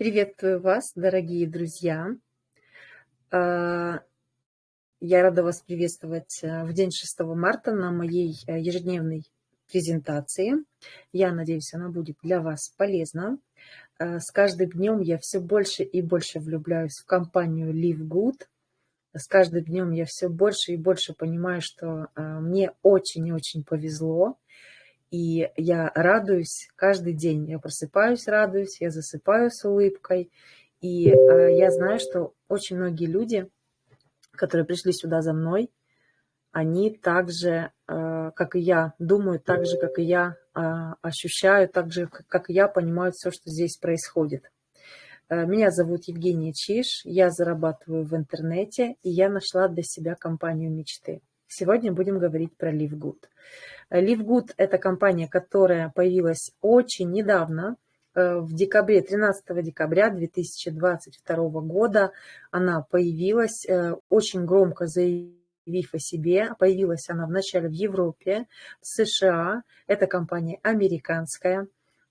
Приветствую вас, дорогие друзья. А, я рада вас приветствовать э, в день 6 марта на моей э, ежедневной презентации. Я надеюсь, она будет для вас полезна. А, с каждым днем я все больше и больше влюбляюсь в компанию Live Good. С каждым днем я все больше и больше понимаю, что а, мне очень и очень повезло. И я радуюсь каждый день. Я просыпаюсь, радуюсь, я засыпаю с улыбкой. И э, я знаю, что очень многие люди, которые пришли сюда за мной, они также, э, как и я, думают так же, как и я, э, ощущают так же, как и я, понимают все, что здесь происходит. Э, меня зовут Евгения Чиш, я зарабатываю в интернете, и я нашла для себя компанию мечты. Сегодня будем говорить про LiveGood. LiveGood – это компания, которая появилась очень недавно, э, в декабре, 13 декабря 2022 года она появилась, э, очень громко заявив о себе. Появилась она вначале в Европе, в США. Это компания американская.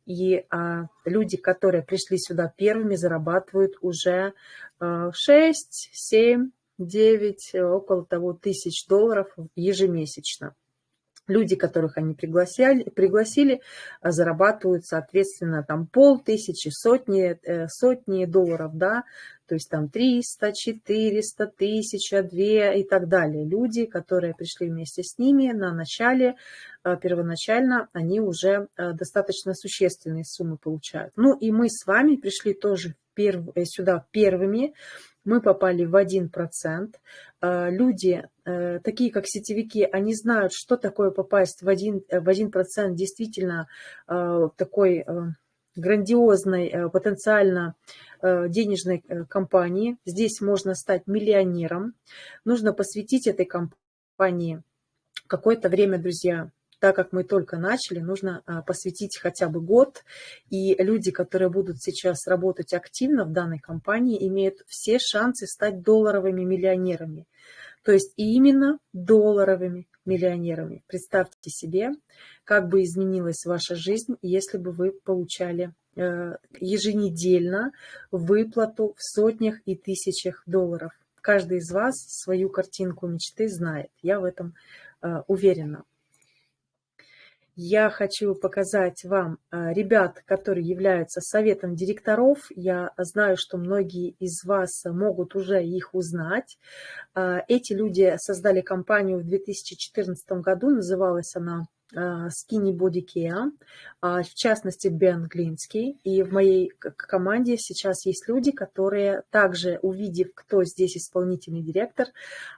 И а, люди, которые пришли сюда первыми, зарабатывают уже а, 6, 7, 9, около того тысяч долларов ежемесячно. Люди, которых они пригласили, пригласили зарабатывают, соответственно, там полтысячи, сотни, э, сотни долларов, да, то есть там 300, 400, 1000, 2 и так далее. Люди, которые пришли вместе с ними на начале, э, первоначально, они уже э, достаточно существенные суммы получают. Ну и мы с вами пришли тоже перв, сюда первыми, мы попали в 1%. А, люди, э, такие как сетевики, они знают, что такое попасть в 1%, в 1% действительно такой э, грандиозной, э, потенциально денежной компании. Здесь можно стать миллионером. Нужно посвятить этой компании какое-то время, друзья так как мы только начали, нужно а, посвятить хотя бы год. И люди, которые будут сейчас работать активно в данной компании, имеют все шансы стать долларовыми миллионерами. То есть именно долларовыми миллионерами. Представьте себе, как бы изменилась ваша жизнь, если бы вы получали э, еженедельно выплату в сотнях и тысячах долларов. Каждый из вас свою картинку мечты знает. Я в этом э, уверена я хочу показать вам а, ребят, которые являются советом директоров. Я знаю, что многие из вас могут уже их узнать. А, эти люди создали компанию в 2014 году, называлась она а, Skinny Body Care, в частности Бен Глинский. И в моей команде сейчас есть люди, которые также, увидев, кто здесь исполнительный директор,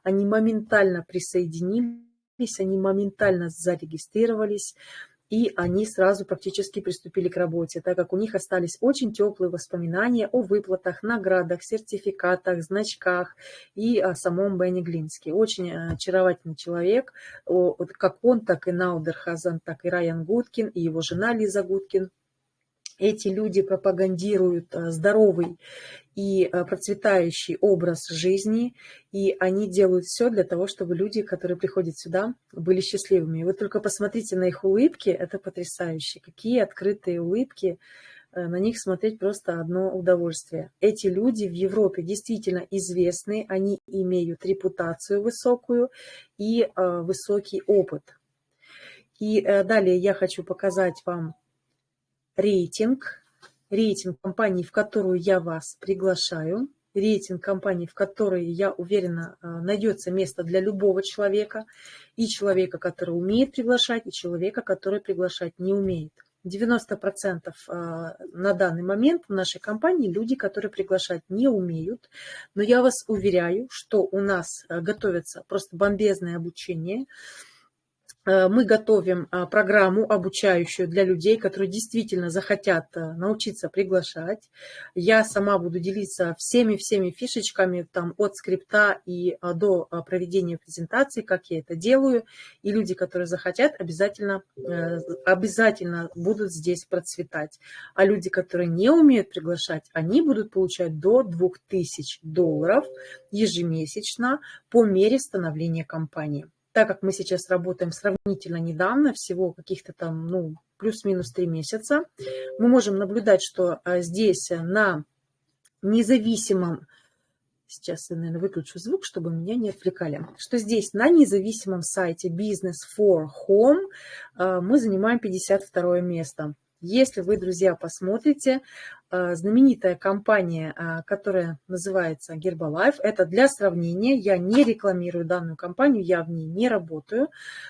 они моментально присоединились они моментально зарегистрировались, и они сразу практически приступили к работе, так как у них остались очень теплые воспоминания о выплатах, наградах, сертификатах, значках и о самом Бенни Глинске. Очень э, очаровательный человек, как он, так и Наудер Хазан, так и Райан Гудкин, и его жена Лиза Гудкин эти люди пропагандируют э, здоровый и э, процветающий образ жизни, и они делают все для того, чтобы люди, которые приходят сюда, были счастливыми. вы только посмотрите на их улыбки, это потрясающе. Какие открытые улыбки, э, на них смотреть просто одно удовольствие. Эти люди в Европе действительно известны, они имеют репутацию высокую и высокий опыт. И далее я хочу показать вам рейтинг, рейтинг компании, в которую я вас приглашаю, рейтинг компании, в которой, я уверена, э, найдется место для любого человека, и человека, который умеет приглашать, и человека, который приглашать не умеет. 90% э, на данный момент в нашей компании люди, которые приглашать не умеют. Но я вас уверяю, что у нас э, готовится просто бомбезное обучение. Э, мы готовим а, программу обучающую для людей, которые действительно захотят э, научиться приглашать. Я сама буду делиться всеми-всеми фишечками там, от скрипта и а, до а, проведения презентации, как я это делаю. И люди, которые захотят, обязательно, э, обязательно будут здесь процветать. А люди, которые не умеют приглашать, они будут получать до 2000 долларов ежемесячно по мере становления компании так как мы сейчас работаем сравнительно недавно, всего каких-то там, ну, плюс-минус три месяца, мы можем наблюдать, что а, здесь на независимом Сейчас я, наверное, выключу звук, чтобы меня не отвлекали. Что здесь на независимом сайте Business for Home э, мы занимаем 52 место. Если вы, друзья, посмотрите, э, знаменитая компания, э, которая называется Herbalife, это для сравнения, я не рекламирую данную компанию, я в ней не работаю,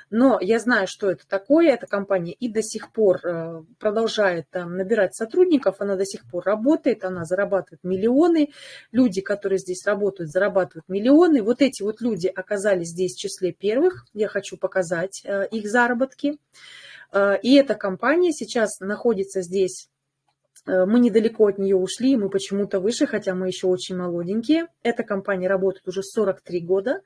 но я знаю, что это такое, эта компания и до сих пор э, продолжает набирать сотрудников, она до сих пор работает, она зарабатывает миллионы, люди, которые здесь работают, зарабатывают миллионы, вот эти вот люди оказались здесь в числе первых, я хочу показать их заработки. Э, и эта компания сейчас находится здесь э, мы недалеко от нее ушли, мы почему-то выше, хотя мы еще очень молоденькие. Эта компания работает уже 43 года.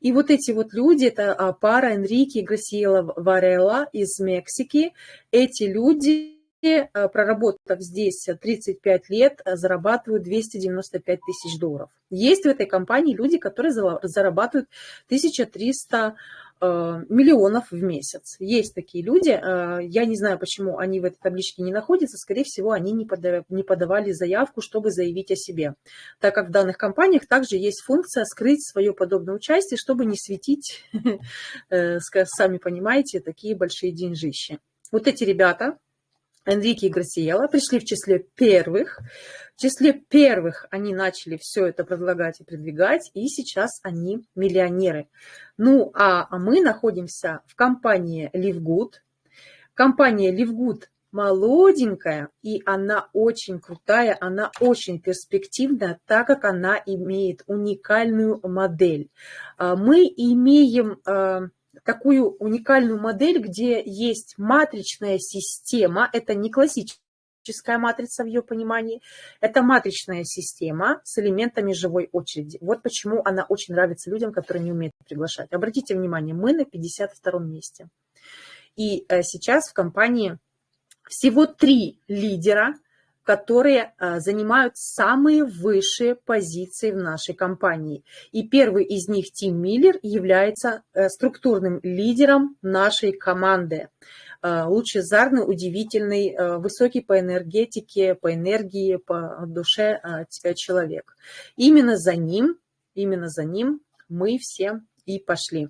И вот эти вот люди, это а, пара Энрике и Грасиела Варелла из Мексики. Эти люди, э, проработав здесь 35 лет, зарабатывают 295 тысяч долларов. Есть в этой компании люди, которые зарабатывают 1300 Э, миллионов в месяц. Есть такие люди. Э, я не знаю, почему они в этой табличке не находятся. Скорее всего, они не подавали заявку, чтобы заявить о себе. Так как в данных компаниях также есть функция скрыть свое подобное участие, чтобы не светить, э, сами понимаете, такие большие деньжищи. Вот эти ребята, Энрике и Грасиела пришли в числе первых. В числе первых они начали все это предлагать и продвигать, и сейчас они миллионеры. Ну, а мы находимся в компании LiveGood. Компания LiveGood молоденькая, и она очень крутая, она очень перспективная, так как она имеет уникальную модель. А, мы имеем а, такую уникальную модель, где есть матричная система, это не классическая матрица в ее понимании, это матричная система с элементами живой очереди. Вот почему она очень нравится людям, которые не умеют приглашать. Обратите внимание, мы на 52 месте. И э, сейчас в компании всего три лидера – которые а, занимают самые высшие позиции в нашей компании. И первый из них, Тим Миллер, является э, структурным лидером нашей команды. А, лучезарный, удивительный, э, высокий по энергетике, по энергии, по душе а, человек. Именно за ним, именно за ним мы все и пошли.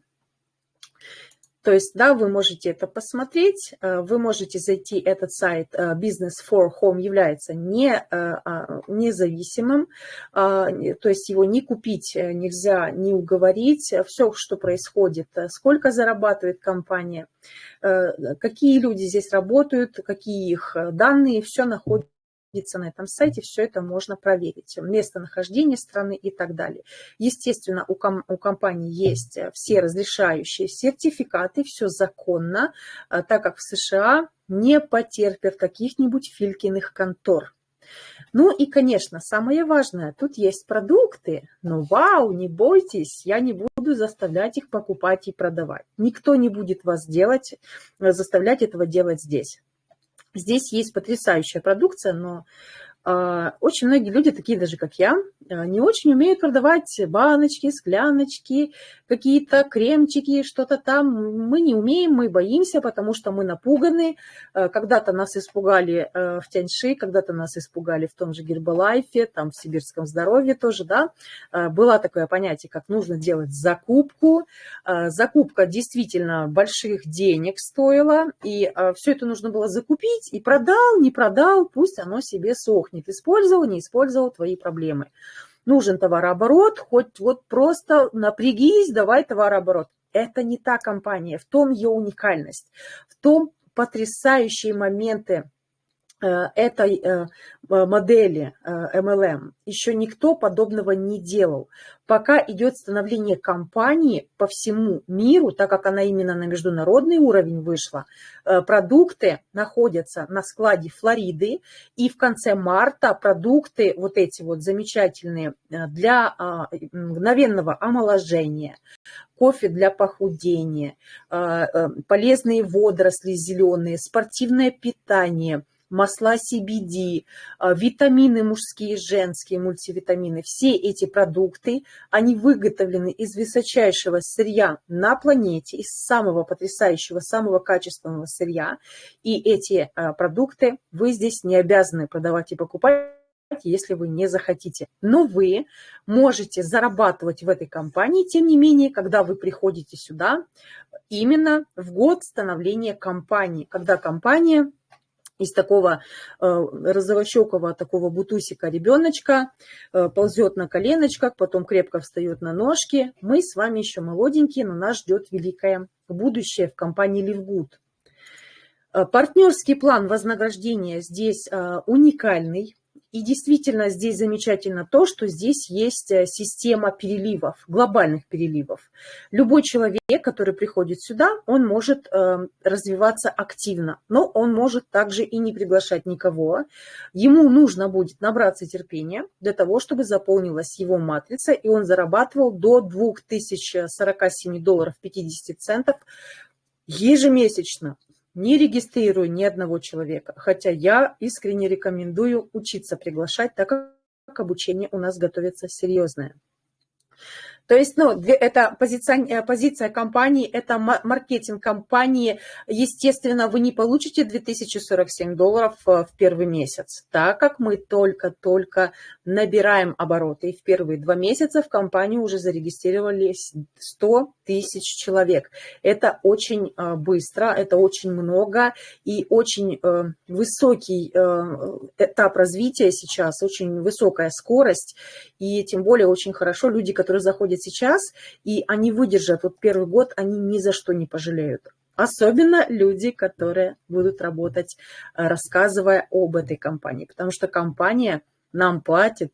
То есть, да, вы можете это посмотреть, э, вы можете зайти, этот сайт э, Business for Home является не, э, а, независимым, а, то есть его не купить нельзя, не уговорить, все, что происходит, сколько зарабатывает компания, какие люди здесь работают, какие их данные, все находится находиться на этом сайте, все это можно проверить. Местонахождение страны и так далее. Естественно, у, ком у компании есть э, все разрешающие сертификаты, все законно, э, так как в США не потерпят каких-нибудь филькиных контор. Ну и, конечно, самое важное, тут есть продукты, но вау, не бойтесь, я не буду заставлять их покупать и продавать. Никто не будет вас делать, э, заставлять этого делать здесь. Здесь есть потрясающая продукция, но очень многие люди, такие даже как я, а, не очень умеют продавать баночки, скляночки, какие-то кремчики, что-то там. Мы не умеем, мы боимся, потому что мы напуганы. А, когда-то нас испугали в Тяньши, когда-то нас испугали в том же Гербалайфе, там в Сибирском здоровье тоже, да. Было такое понятие, как нужно делать закупку. Закупка действительно больших денег стоила, и все это нужно было закупить, и продал, не продал, пусть оно себе сохнет сохнет. Использовал, не использовал твои проблемы. Нужен товарооборот, хоть вот просто напрягись, давай товарооборот. Это не та компания, в том ее уникальность, в том потрясающие моменты этой э, модели MLM э, еще никто подобного не делал. Пока идет становление компании по всему миру, так как она именно на международный уровень вышла, продукты находятся на складе Флориды, и в конце марта продукты вот эти вот замечательные для а, мгновенного омоложения, кофе для похудения, полезные водоросли зеленые, спортивное питание – масла CBD, а, витамины мужские женские, мультивитамины. Все эти продукты, они выготовлены из высочайшего сырья на планете, из самого потрясающего, самого качественного сырья. И эти а, продукты вы здесь не обязаны продавать и покупать если вы не захотите. Но вы можете зарабатывать в этой компании, тем не менее, когда вы приходите сюда, именно в год становления компании, когда компания из такого э, розовощекого такого бутусика ребеночка э, ползет на коленочках, потом крепко встает на ножки. Мы с вами еще молоденькие, но нас ждет великое будущее в компании Ливгуд. Э, партнерский план вознаграждения здесь э, уникальный. И действительно здесь замечательно то, что здесь есть э, система переливов, глобальных переливов. Любой человек, который приходит сюда, он может э, развиваться активно, но он может также и не приглашать никого. Ему нужно будет набраться терпения для того, чтобы заполнилась его матрица, и он зарабатывал до 2047 долларов 50 центов ежемесячно не регистрирую ни одного человека, хотя я искренне рекомендую учиться приглашать, так как обучение у нас готовится серьезное. То есть, ну, это позиция, э, позиция компании, это маркетинг компании. Естественно, вы не получите 2047 долларов э, в первый месяц, так как мы только-только набираем обороты. И в первые два месяца в компании уже зарегистрировались 100 тысяч человек. Это очень э, быстро, это очень много и очень высокий этап развития сейчас, очень высокая скорость. И тем более очень хорошо люди, которые заходят сейчас, и они выдержат вот первый год, они ни за что не пожалеют. Особенно люди, которые будут работать, э, рассказывая об этой компании. Потому что компания нам платит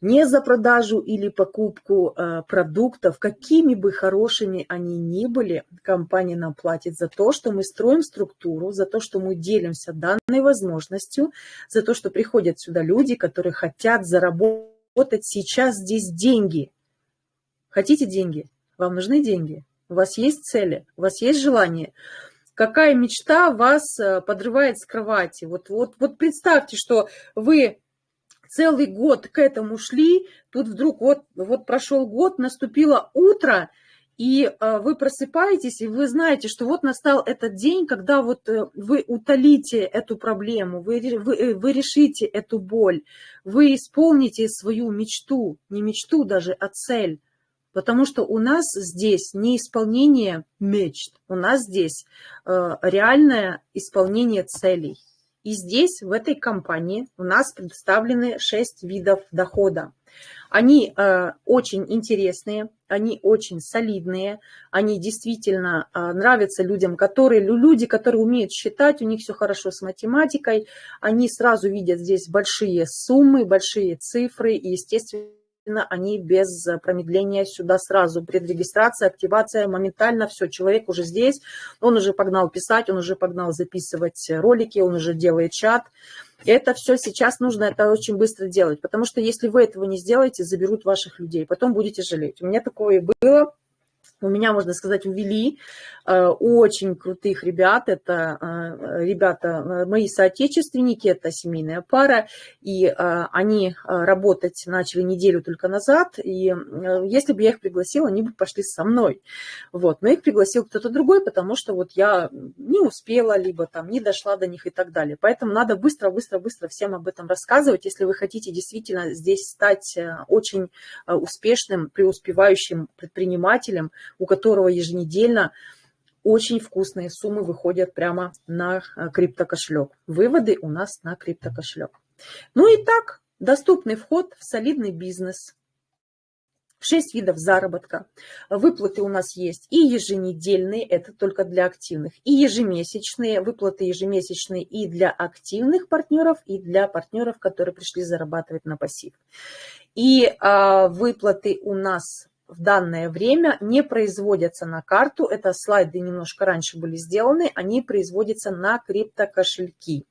не за продажу или покупку э, продуктов, какими бы хорошими они ни были, компания нам платит за то, что мы строим структуру, за то, что мы делимся данной возможностью, за то, что приходят сюда люди, которые хотят заработать сейчас здесь деньги, Хотите деньги? Вам нужны деньги? У вас есть цели? У вас есть желание? Какая мечта вас э, подрывает с кровати? Вот, вот, вот представьте, что вы целый год к этому шли, тут вдруг вот, вот прошел год, наступило утро, и э, вы просыпаетесь, и вы знаете, что вот настал этот день, когда вот э, вы утолите эту проблему, вы, вы, вы решите эту боль, вы исполните свою мечту, не мечту даже, а цель. Потому что у нас здесь не исполнение мечт, у нас здесь э, реальное исполнение целей. И здесь, в этой компании, у нас представлены 6 видов дохода. Они э, очень интересные, они очень солидные, они действительно э, нравятся людям, которые, люди, которые умеют считать, у них все хорошо с математикой, они сразу видят здесь большие суммы, большие цифры, и, естественно, они без промедления сюда сразу. Предрегистрация, активация, моментально все, человек уже здесь, он уже погнал писать, он уже погнал записывать ролики, он уже делает чат. Это все сейчас нужно, это очень быстро делать, потому что если вы этого не сделаете, заберут ваших людей, потом будете жалеть. У меня такое было, у меня, можно сказать, увели э, очень крутых ребят. Это э, ребята, э, мои соотечественники, это семейная пара, и они работать начали неделю только назад, и если бы я их пригласила, они бы пошли со мной. Вот. Но их пригласил кто-то другой, потому что вот я не успела, либо там не дошла до них и так далее. Поэтому надо быстро-быстро-быстро всем об этом рассказывать, если вы хотите действительно здесь стать очень успешным, преуспевающим предпринимателем, у которого еженедельно очень вкусные суммы выходят прямо на э, криптокошелек. Выводы у нас на криптокошелек. Ну и так, доступный вход в солидный бизнес. Шесть видов заработка. Выплаты у нас есть и еженедельные, это только для активных, и ежемесячные, выплаты ежемесячные и для активных партнеров, и для партнеров, которые пришли зарабатывать на пассив. И а, выплаты у нас в данное время не производятся на карту. Это слайды немножко раньше были сделаны. Они производятся на криптокошельки.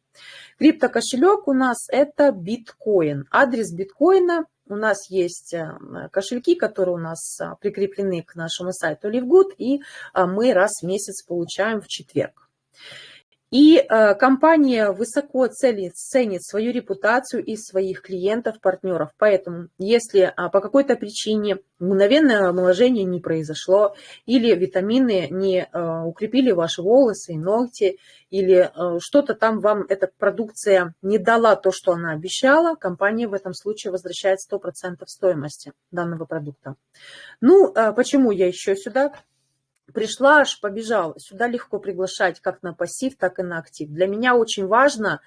Криптокошелек у нас это биткоин. Адрес биткоина у нас есть э, кошельки, которые у нас а, прикреплены к нашему сайту LiveGood, и а, мы раз в месяц получаем в четверг. И э, компания высоко ценит, ценит свою репутацию и своих клиентов, партнеров. Поэтому, если а, по какой-то причине мгновенное омоложение не произошло, или витамины не э, укрепили ваши волосы и ногти, или э, что-то там вам эта продукция не дала то, что она обещала, компания в этом случае возвращает 100% стоимости данного продукта. Ну, почему я еще сюда пришла, аж побежала. Сюда легко приглашать как на пассив, так и на актив. Для меня очень важно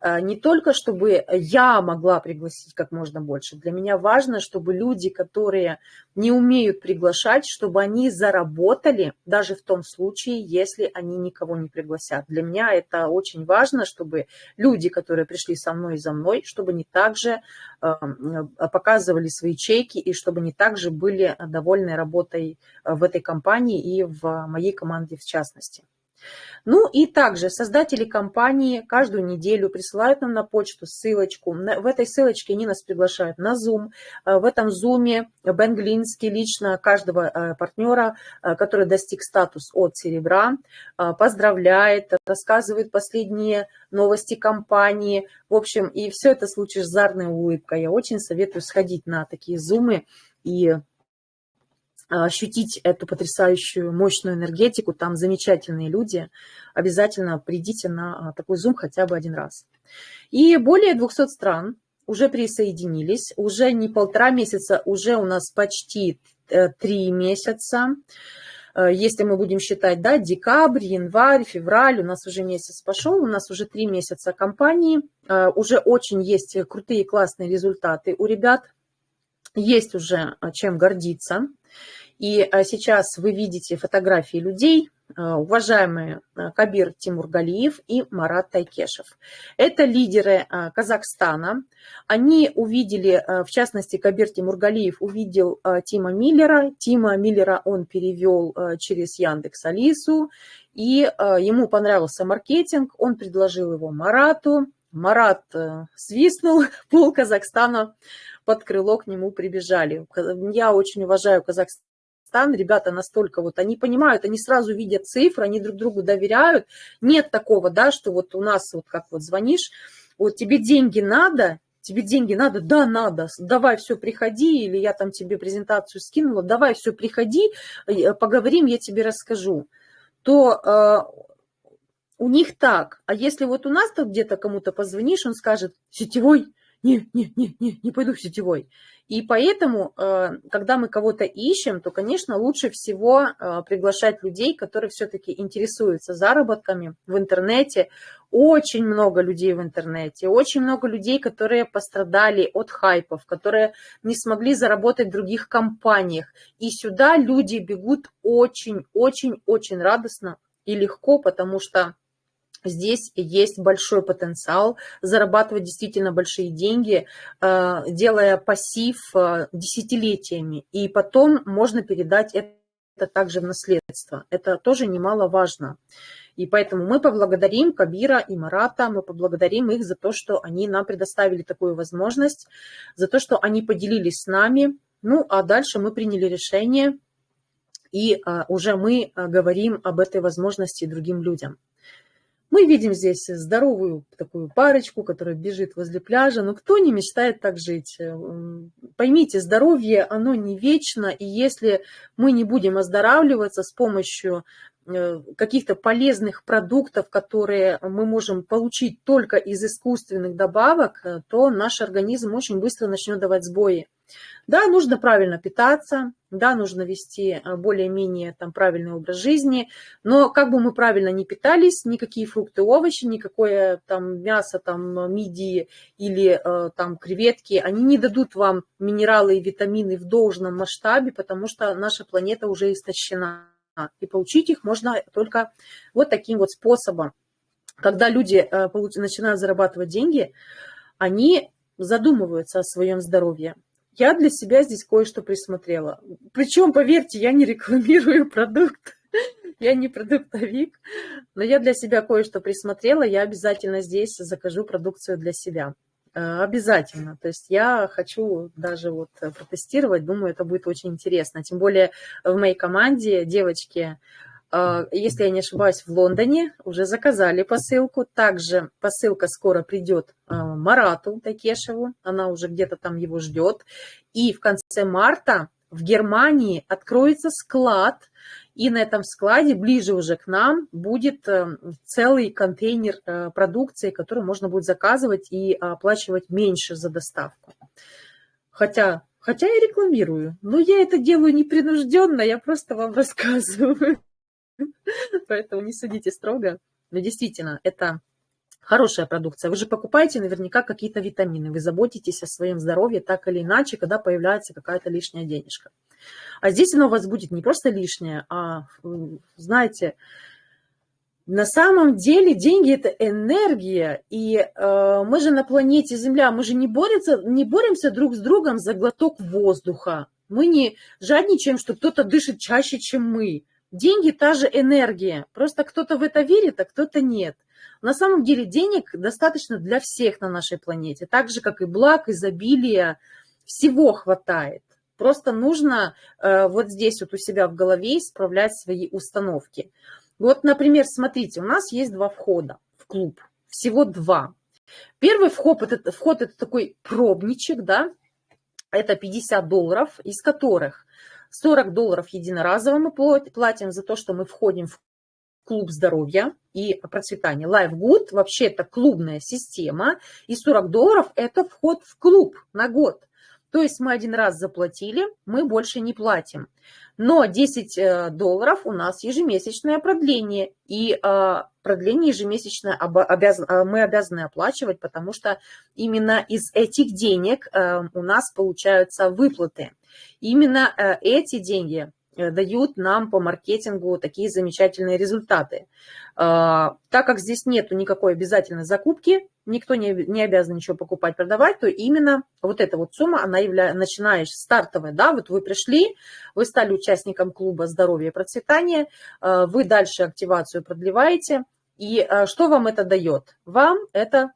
э, не только, чтобы я могла пригласить как можно больше. Для меня важно, чтобы люди, которые не умеют приглашать, чтобы они заработали, даже в том случае, если они никого не пригласят. Для меня это очень важно, чтобы люди, которые пришли со мной и за мной, чтобы они также э, показывали свои чеки и чтобы они также были довольны работой э, в этой компании и в моей команде в частности. Ну и также создатели компании каждую неделю присылают нам на почту ссылочку. В этой ссылочке они нас приглашают на Zoom. Э, в этом Zoom Бен Глинский лично каждого э, партнера, э, который достиг статус от серебра, поздравляет, рассказывает последние новости компании. В общем, и все это с лучезарной улыбкой. Я очень советую сходить на такие зумы и ощутить эту потрясающую, мощную энергетику. Там замечательные люди. Обязательно придите на а, такой зум хотя бы один раз. И более 200 стран уже присоединились. Уже не полтора месяца, уже у нас почти э, три месяца. Э, если мы будем считать, да, декабрь, январь, февраль, у нас уже месяц пошел, у нас уже три месяца компании, э, уже очень есть крутые классные результаты у ребят, есть уже чем гордиться. И а, сейчас вы видите фотографии людей, а, уважаемые а, Кабир Тимургалиев и Марат Тайкешев. Это лидеры Казахстана. Они увидели, в частности, Кабир Тимургалиев увидел Тима Миллера. Тима Миллера он перевел через Яндекс Алису, и ему понравился маркетинг, он предложил его Марату. Марат свистнул, пол Казахстана под крыло к нему прибежали. Я очень уважаю Казахстан ребята настолько вот, они понимают, они сразу видят цифры, они друг другу доверяют. Нет такого, да, что вот у нас вот как вот звонишь, вот тебе деньги надо, тебе деньги надо, да, надо, давай все, приходи, или я там тебе презентацию скинула, давай все, приходи, э, поговорим, я тебе расскажу. То э, у них так. А если вот у нас тут где-то кому-то позвонишь, он скажет, сетевой, не, не, не, не, не пойду в сетевой. И поэтому, э, когда мы кого-то ищем, то, конечно, лучше всего э, приглашать людей, которые все-таки интересуются заработками в интернете. Очень много людей в интернете, очень много людей, которые пострадали от хайпов, которые не смогли заработать в других компаниях. И сюда люди бегут очень-очень-очень радостно и легко, потому что Здесь есть большой потенциал зарабатывать действительно большие деньги, э, делая пассив э, десятилетиями. И потом можно передать это также в наследство. Это тоже немаловажно. И поэтому мы поблагодарим Кабира и Марата, мы поблагодарим их за то, что они нам предоставили такую возможность, за то, что они поделились с нами. Ну, а дальше мы приняли решение, и а, уже мы говорим об этой возможности другим людям. Мы видим здесь здоровую такую парочку, которая бежит возле пляжа. Но кто не мечтает так жить? Э, поймите, здоровье, оно не вечно. И если мы не будем оздоравливаться с помощью э, каких-то полезных продуктов, которые мы можем получить только из искусственных добавок, э, то наш организм очень быстро начнет давать сбои. Да, нужно правильно питаться, да, нужно вести а, более-менее там правильный образ жизни, но как бы мы правильно не питались, никакие фрукты, овощи, никакое там мясо, там мидии или э, там креветки, они не дадут вам минералы и витамины в должном масштабе, потому что наша планета уже истощена. И получить их можно только вот таким вот способом. Когда люди э, начинают зарабатывать деньги, они задумываются о своем здоровье. Я для себя здесь кое-что присмотрела. Причем, поверьте, я не рекламирую продукт, я не продуктовик, но я для себя кое-что присмотрела, я обязательно здесь закажу продукцию для себя. Э, обязательно. То есть я хочу даже вот протестировать, думаю, это будет очень интересно. Тем более в моей команде девочки если я не ошибаюсь, в Лондоне уже заказали посылку. Также посылка скоро придет э, Марату Такешеву, она уже где-то там его ждет. И в конце марта в Германии откроется склад, и на этом складе, ближе уже к нам, будет целый контейнер продукции, который можно будет заказывать и оплачивать меньше за доставку. Хотя Хотя я рекламирую, но я это делаю непринужденно, я просто вам рассказываю. Поэтому не судите строго. Но действительно, это хорошая продукция. Вы же покупаете наверняка какие-то витамины, вы заботитесь о своем здоровье так или иначе, когда появляется какая-то лишняя денежка. А здесь оно у вас будет не просто лишнее, а, знаете, на самом деле деньги – это энергия, и э, мы же на планете Земля, мы же не, борется, не боремся друг с другом за глоток воздуха. Мы не жадничаем, что кто-то дышит чаще, чем мы. Деньги – та же энергия, просто кто-то в это верит, а кто-то нет. На самом деле денег достаточно для всех на нашей планете, так же, как и благ, изобилия, всего хватает. Просто нужно э, вот здесь вот у себя в голове исправлять свои установки. Вот, например, смотрите, у нас есть два входа в клуб, всего два. Первый вход это, вход это такой пробничек, да, это 50 долларов, из которых 40 долларов единоразово мы платим за то, что мы входим в клуб здоровья и процветания. Life Good вообще это клубная система, и 40 долларов это вход в клуб на год. То есть мы один раз заплатили, мы больше не платим. Но 10 э, долларов у нас ежемесячное продление. И э, продление ежемесячное э, мы обязаны оплачивать, потому что именно из этих денег у нас получаются выплаты. Именно эти деньги дают нам по маркетингу такие замечательные результаты. Так как здесь нет никакой обязательной закупки, никто не, не обязан ничего покупать, продавать, то именно вот эта вот сумма, она является, начинаешь стартовая, да, вот вы пришли, вы стали участником клуба здоровья и процветания, э, вы дальше активацию продлеваете, и э, что вам это дает? Вам это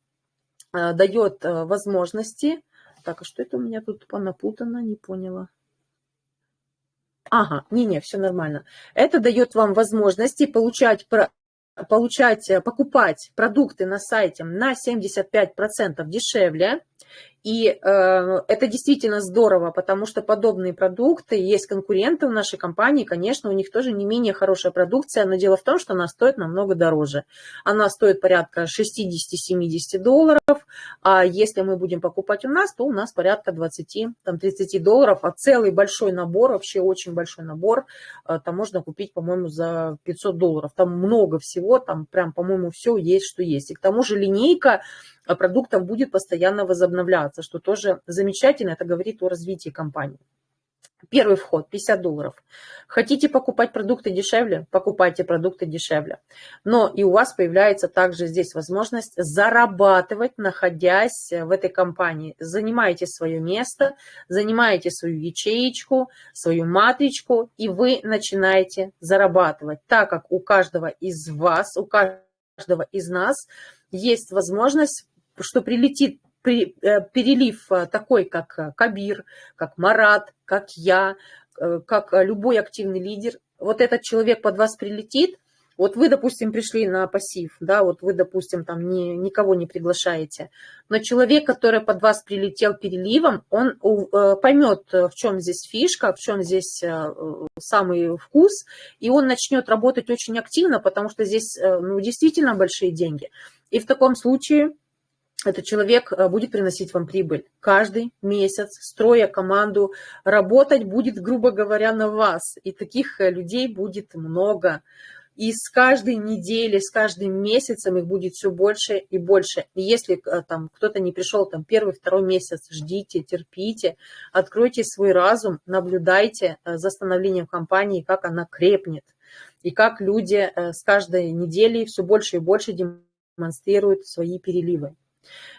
э, дает возможности, так, а что это у меня тут понапутано, не поняла. Ага, не-не, все нормально. Это дает вам возможности получать получать, э, покупать продукты на сайте на 75% дешевле, и э, это действительно здорово, потому что подобные продукты, есть конкуренты в нашей компании, конечно, у них тоже не менее хорошая продукция, но дело в том, что она стоит намного дороже. Она стоит порядка 60-70 долларов, а если мы будем покупать у нас, то у нас порядка 20-30 долларов, а целый большой набор, вообще очень большой набор, э, там можно купить, по-моему, за 500 долларов. Там много всего, там прям, по-моему, все есть, что есть. И к тому же линейка а продуктов будет постоянно возобновляться, что тоже замечательно, это говорит о развитии компании. Первый вход 50 долларов. Хотите покупать продукты дешевле? Покупайте продукты дешевле. Но и у вас появляется также здесь возможность зарабатывать, находясь в этой компании. Занимаете свое место, занимаете свою ячеечку, свою матричку, и вы начинаете зарабатывать, так как у каждого из вас, у каждого из нас есть возможность что прилетит при, перелив э, такой, как э, Кабир, как Марат, как я, как любой активный лидер, вот этот человек под вас прилетит, вот вы, допустим, пришли на пассив, да, вот вы, допустим, там не, никого не приглашаете, но человек, который под вас прилетел переливом, он поймет, в чем здесь фишка, в чем здесь самый вкус, и он начнет работать очень активно, потому что здесь ну, действительно большие деньги. И в таком случае этот человек э, будет приносить вам прибыль каждый месяц, строя команду, работать будет, грубо говоря, на вас. И таких э, людей будет много. И с каждой недели, с каждым месяцем их будет все больше и больше. И если э, там кто-то не пришел там первый, второй месяц, ждите, терпите, откройте свой разум, наблюдайте за становлением компании, как она крепнет. И как люди с каждой недели все больше и больше демонстрируют свои переливы.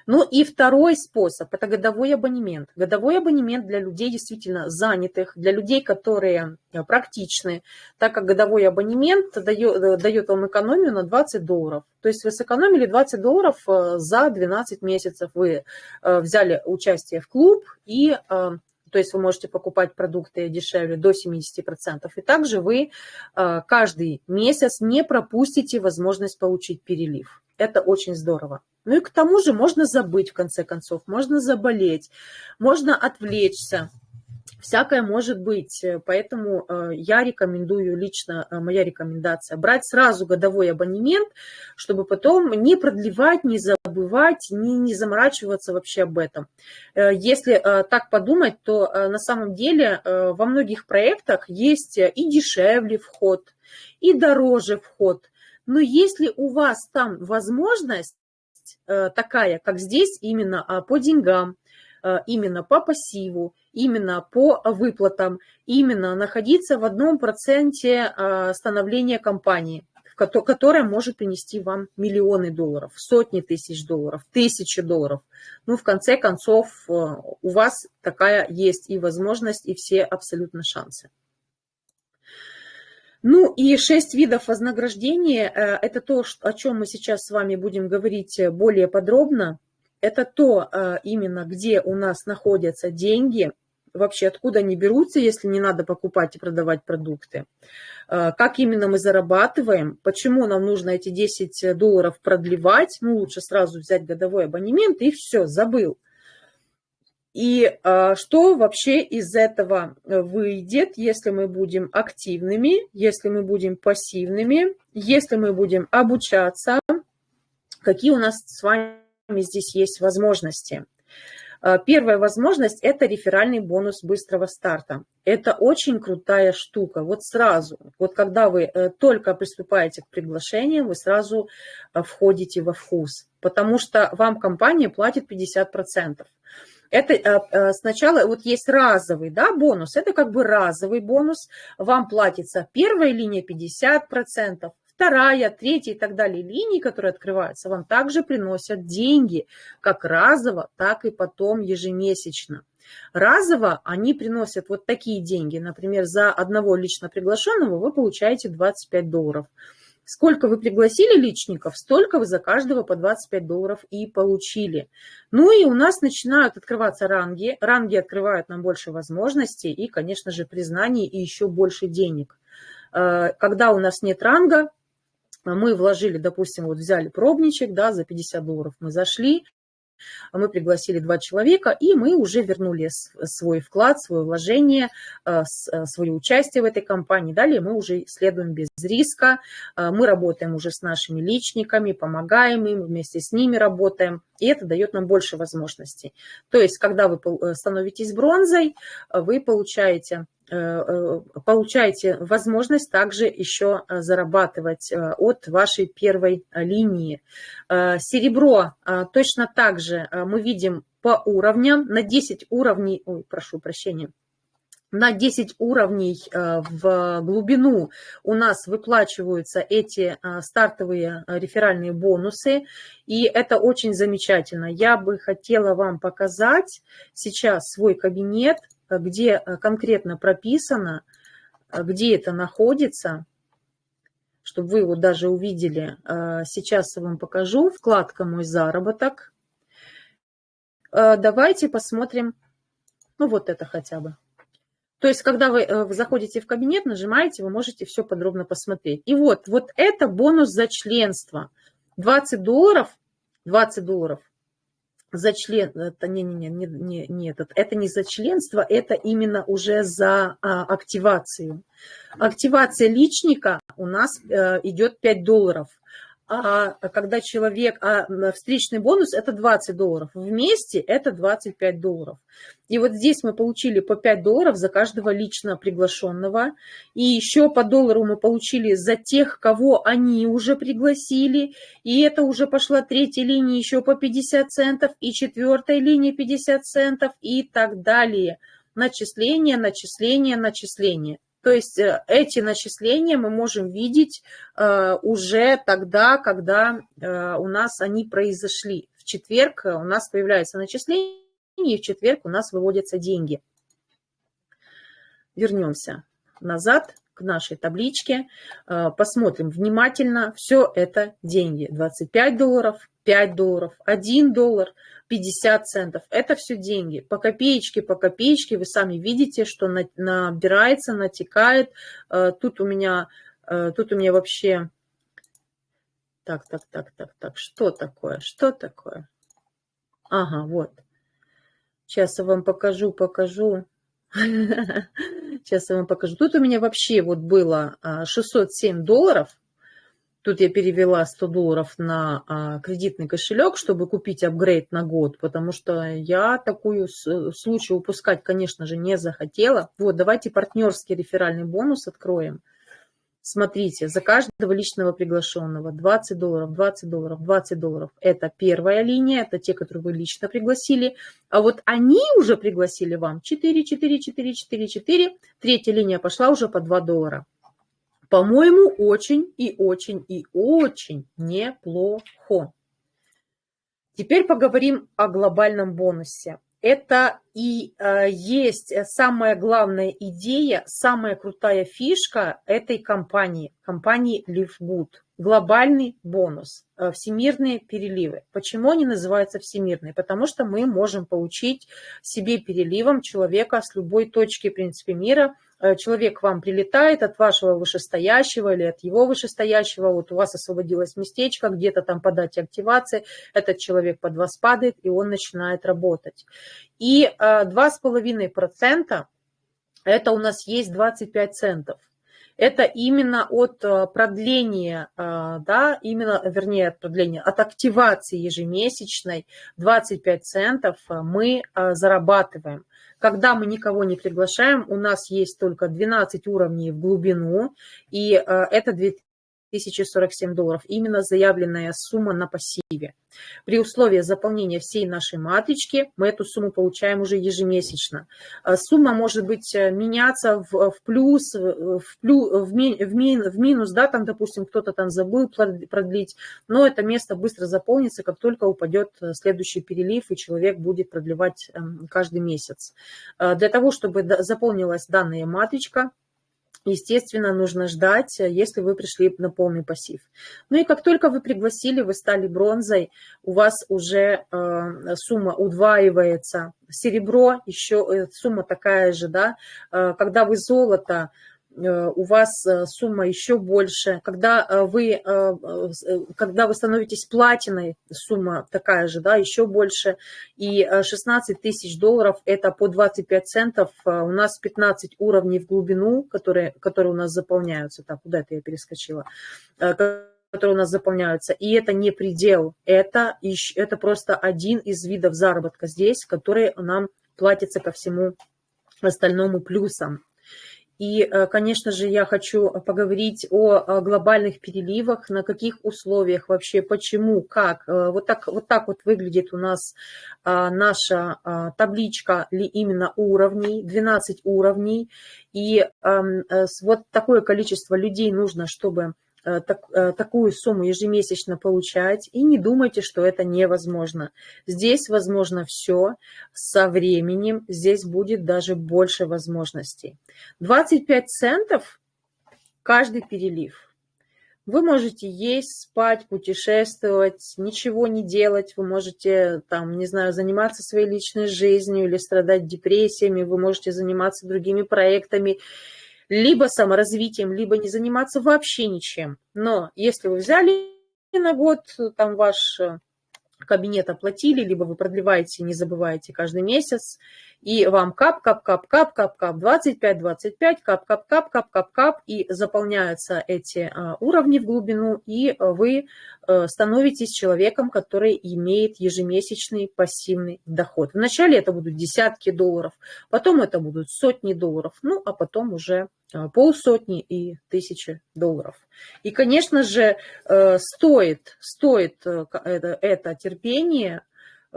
Ну и второй способ – это годовой абонемент. Годовой абонемент для людей действительно занятых, для людей, которые э, практичны, так как годовой абонемент дает, э, дает вам экономию на 20 долларов. То есть вы сэкономили 20 долларов э, за 12 месяцев. Вы взяли участие в клуб и то есть вы можете покупать продукты дешевле до 70%. И также вы каждый месяц не пропустите возможность получить перелив. Это очень здорово. Ну и к тому же можно забыть, в конце концов, можно заболеть, можно отвлечься всякое может быть. Э, поэтому э, я рекомендую, лично э, моя рекомендация, брать сразу годовой абонемент, чтобы потом не продлевать, не забывать, не, не заморачиваться вообще об этом. Если так подумать, то на самом деле во многих проектах есть и дешевле вход, и дороже вход. Но если у вас там возможность такая, как здесь, именно а, по деньгам, именно по пассиву, именно по выплатам, именно находиться в одном проценте а, становления компании, которая может принести вам миллионы долларов, сотни тысяч долларов, тысячи долларов. Ну, в конце концов, а, у вас такая есть и возможность, и все абсолютно шансы. Ну и шесть видов вознаграждения э, – это то, о чем мы сейчас с вами будем говорить более подробно. Это то э, именно, где у нас находятся деньги – вообще откуда они берутся, если не надо покупать и продавать продукты, э, как именно мы зарабатываем, почему нам нужно эти 10 долларов продлевать, ну лучше сразу взять годовой абонемент и все, забыл. И э, что вообще из этого выйдет, если мы будем активными, если мы будем пассивными, если мы будем обучаться, какие у нас с вами здесь есть возможности. Э, первая возможность – это реферальный бонус быстрого старта. Это очень крутая штука. Вот сразу, вот когда вы э, только приступаете к приглашению, вы сразу э, входите во вкус, потому что вам компания платит 50%. Это сначала вот есть разовый да, бонус, это как бы разовый бонус, вам платится первая линия 50%, вторая, третья и так далее линии, которые открываются, вам также приносят деньги, как разово, так и потом ежемесячно. Разово они приносят вот такие деньги. Например, за одного лично приглашенного вы получаете 25 долларов. Сколько вы пригласили личников, столько вы за каждого по 25 долларов и получили. Ну и у нас начинают открываться ранги. Ранги открывают нам больше возможностей и, конечно же, признаний и еще больше денег. Э, когда у нас нет ранга, мы вложили, допустим, вот взяли пробничек, да, за 50 долларов мы зашли, мы пригласили два человека, и мы уже вернули свой вклад, свое вложение, э, э, свое участие в этой компании. Далее мы уже следуем без риска, э, мы работаем уже с нашими личниками, помогаем им, вместе с ними работаем, и это дает нам больше возможностей. То есть, когда вы становитесь бронзой, вы получаете Э, э, получаете возможность также еще э, зарабатывать от вашей первой линии. Серебро точно так же мы видим по уровням, на 10 уровней, ой, прошу прощения, на 10 уровней в глубину у нас выплачиваются эти стартовые реферальные бонусы, и это очень замечательно. Я бы хотела вам показать сейчас свой кабинет, где э, конкретно прописано, э, где это находится, чтобы вы его даже увидели. Э, сейчас я вам покажу. Вкладка «Мой заработок». Давайте посмотрим, ну вот это хотя бы. То есть, когда вы заходите в кабинет, нажимаете, вы можете все подробно посмотреть. И вот, вот это бонус за членство. 20 долларов, 20 долларов за член, это не, не, не, не, не этот, это не за членство, это именно уже за а, активацию. Активация личника у нас а, идет 5 долларов а когда человек, а встречный бонус это 20 долларов, вместе это 25 долларов. И вот здесь мы получили по 5 долларов за каждого лично приглашенного, и еще по доллару мы получили за тех, кого они уже пригласили, и это уже пошла третья линия еще по 50 центов, и четвертая линия 50 центов, и так далее. Начисление, начисление, начисление. То есть э, эти начисления мы можем видеть э, уже тогда, когда э, у нас они произошли. В четверг у нас появляется начисление, и в четверг у нас выводятся деньги. Вернемся назад. к нашей табличке, посмотрим внимательно. Все это деньги. 25 долларов, 5 долларов, 1 доллар, 50 центов. Это все деньги. По копеечке, по копеечке вы сами видите, что набирается, натекает. Э, тут у меня, э, тут у меня вообще... Так, так, так, так, так. Что такое? Что такое? Ага, вот. Сейчас я вам покажу, покажу. Сейчас я вам покажу. Тут у меня вообще вот было 607 а, долларов. Тут я перевела 100 долларов на а, кредитный кошелек, чтобы купить апгрейд на год, потому что я такую случай упускать, конечно же, не захотела. Вот, давайте партнерский реферальный бонус откроем. Смотрите, за каждого личного приглашенного 20 долларов, 20 долларов, 20 долларов. Это первая линия, это те, которые вы лично пригласили. А вот они уже пригласили вам 4, 4, 4, 4, 4. Третья линия пошла уже по 2 доллара. По-моему, очень и очень и очень неплохо. Теперь поговорим о глобальном бонусе это и э, есть самая главная идея, самая крутая фишка этой компании, компании LiveGood. Глобальный бонус, э, всемирные переливы. Почему они называются всемирные? Потому что мы можем получить себе переливом человека с любой точки, в принципе, мира – человек к вам прилетает от вашего вышестоящего или от его вышестоящего, вот у вас освободилось местечко, где-то там по дате активации, этот человек под вас падает, и он начинает работать. И 2,5% это у нас есть 25 центов это именно от э, продления, э, да, именно, вернее, от продления, от активации ежемесячной 25 центов э, мы зарабатываем. Когда мы никого не приглашаем, у нас есть только 12 уровней в глубину, и это 2000 1047 долларов, именно заявленная сумма на пассиве. При условии заполнения всей нашей матрички мы эту сумму получаем уже ежемесячно. А сумма может быть э, меняться в, в плюс, в, плю, в, в, мин, в минус, да, там, допустим, кто-то там забыл продлить, но это место быстро заполнится, как только упадет э, следующий перелив, и человек будет продлевать эм, каждый месяц. Э, для того, чтобы заполнилась данная матричка, естественно, нужно ждать, э, если вы пришли на полный пассив. Ну и как только вы пригласили, вы стали бронзой, у вас уже э, сумма удваивается. Серебро еще э, сумма такая же, да. Э, когда вы золото, у вас э, сумма еще больше. Когда э, вы, когда вы становитесь платиной, сумма такая же, да, еще больше. И 16 тысяч долларов – это по 25 центов. У нас 15 уровней в глубину, которые, которые у нас заполняются. Так, куда это я перескочила? которые у нас заполняются. И это не предел, это, это просто один из видов заработка здесь, который нам платится ко всему остальному плюсом. И, э, конечно же, я хочу поговорить о глобальных переливах, на каких условиях вообще, почему, как. Э, вот так вот, так вот выглядит у нас а, наша а, табличка именно уровней, 12 уровней. И э, вот такое количество людей нужно, чтобы Э, так, э, такую сумму ежемесячно получать, и не думайте, что это невозможно. Здесь возможно все, со временем здесь будет даже больше возможностей. 25 центов каждый перелив. Вы можете есть, спать, путешествовать, ничего не делать. Вы можете, там, не знаю, заниматься своей личной жизнью или страдать депрессиями. Вы можете заниматься другими проектами либо саморазвитием, либо не заниматься вообще ничем. Но если вы взяли на год, там ваш э, кабинет оплатили, либо вы продлеваете, не забываете каждый месяц, и вам кап, кап, кап, кап, кап, кап, 25, 25, кап, кап, кап, кап, кап, кап, и заполняются эти а, уровни в глубину, и вы а, становитесь человеком, который имеет ежемесячный пассивный доход. Вначале это будут десятки долларов, потом это будут сотни долларов, ну, а потом уже а, полсотни и тысячи долларов. И, конечно же, э, стоит, стоит э, это, это терпение, Э,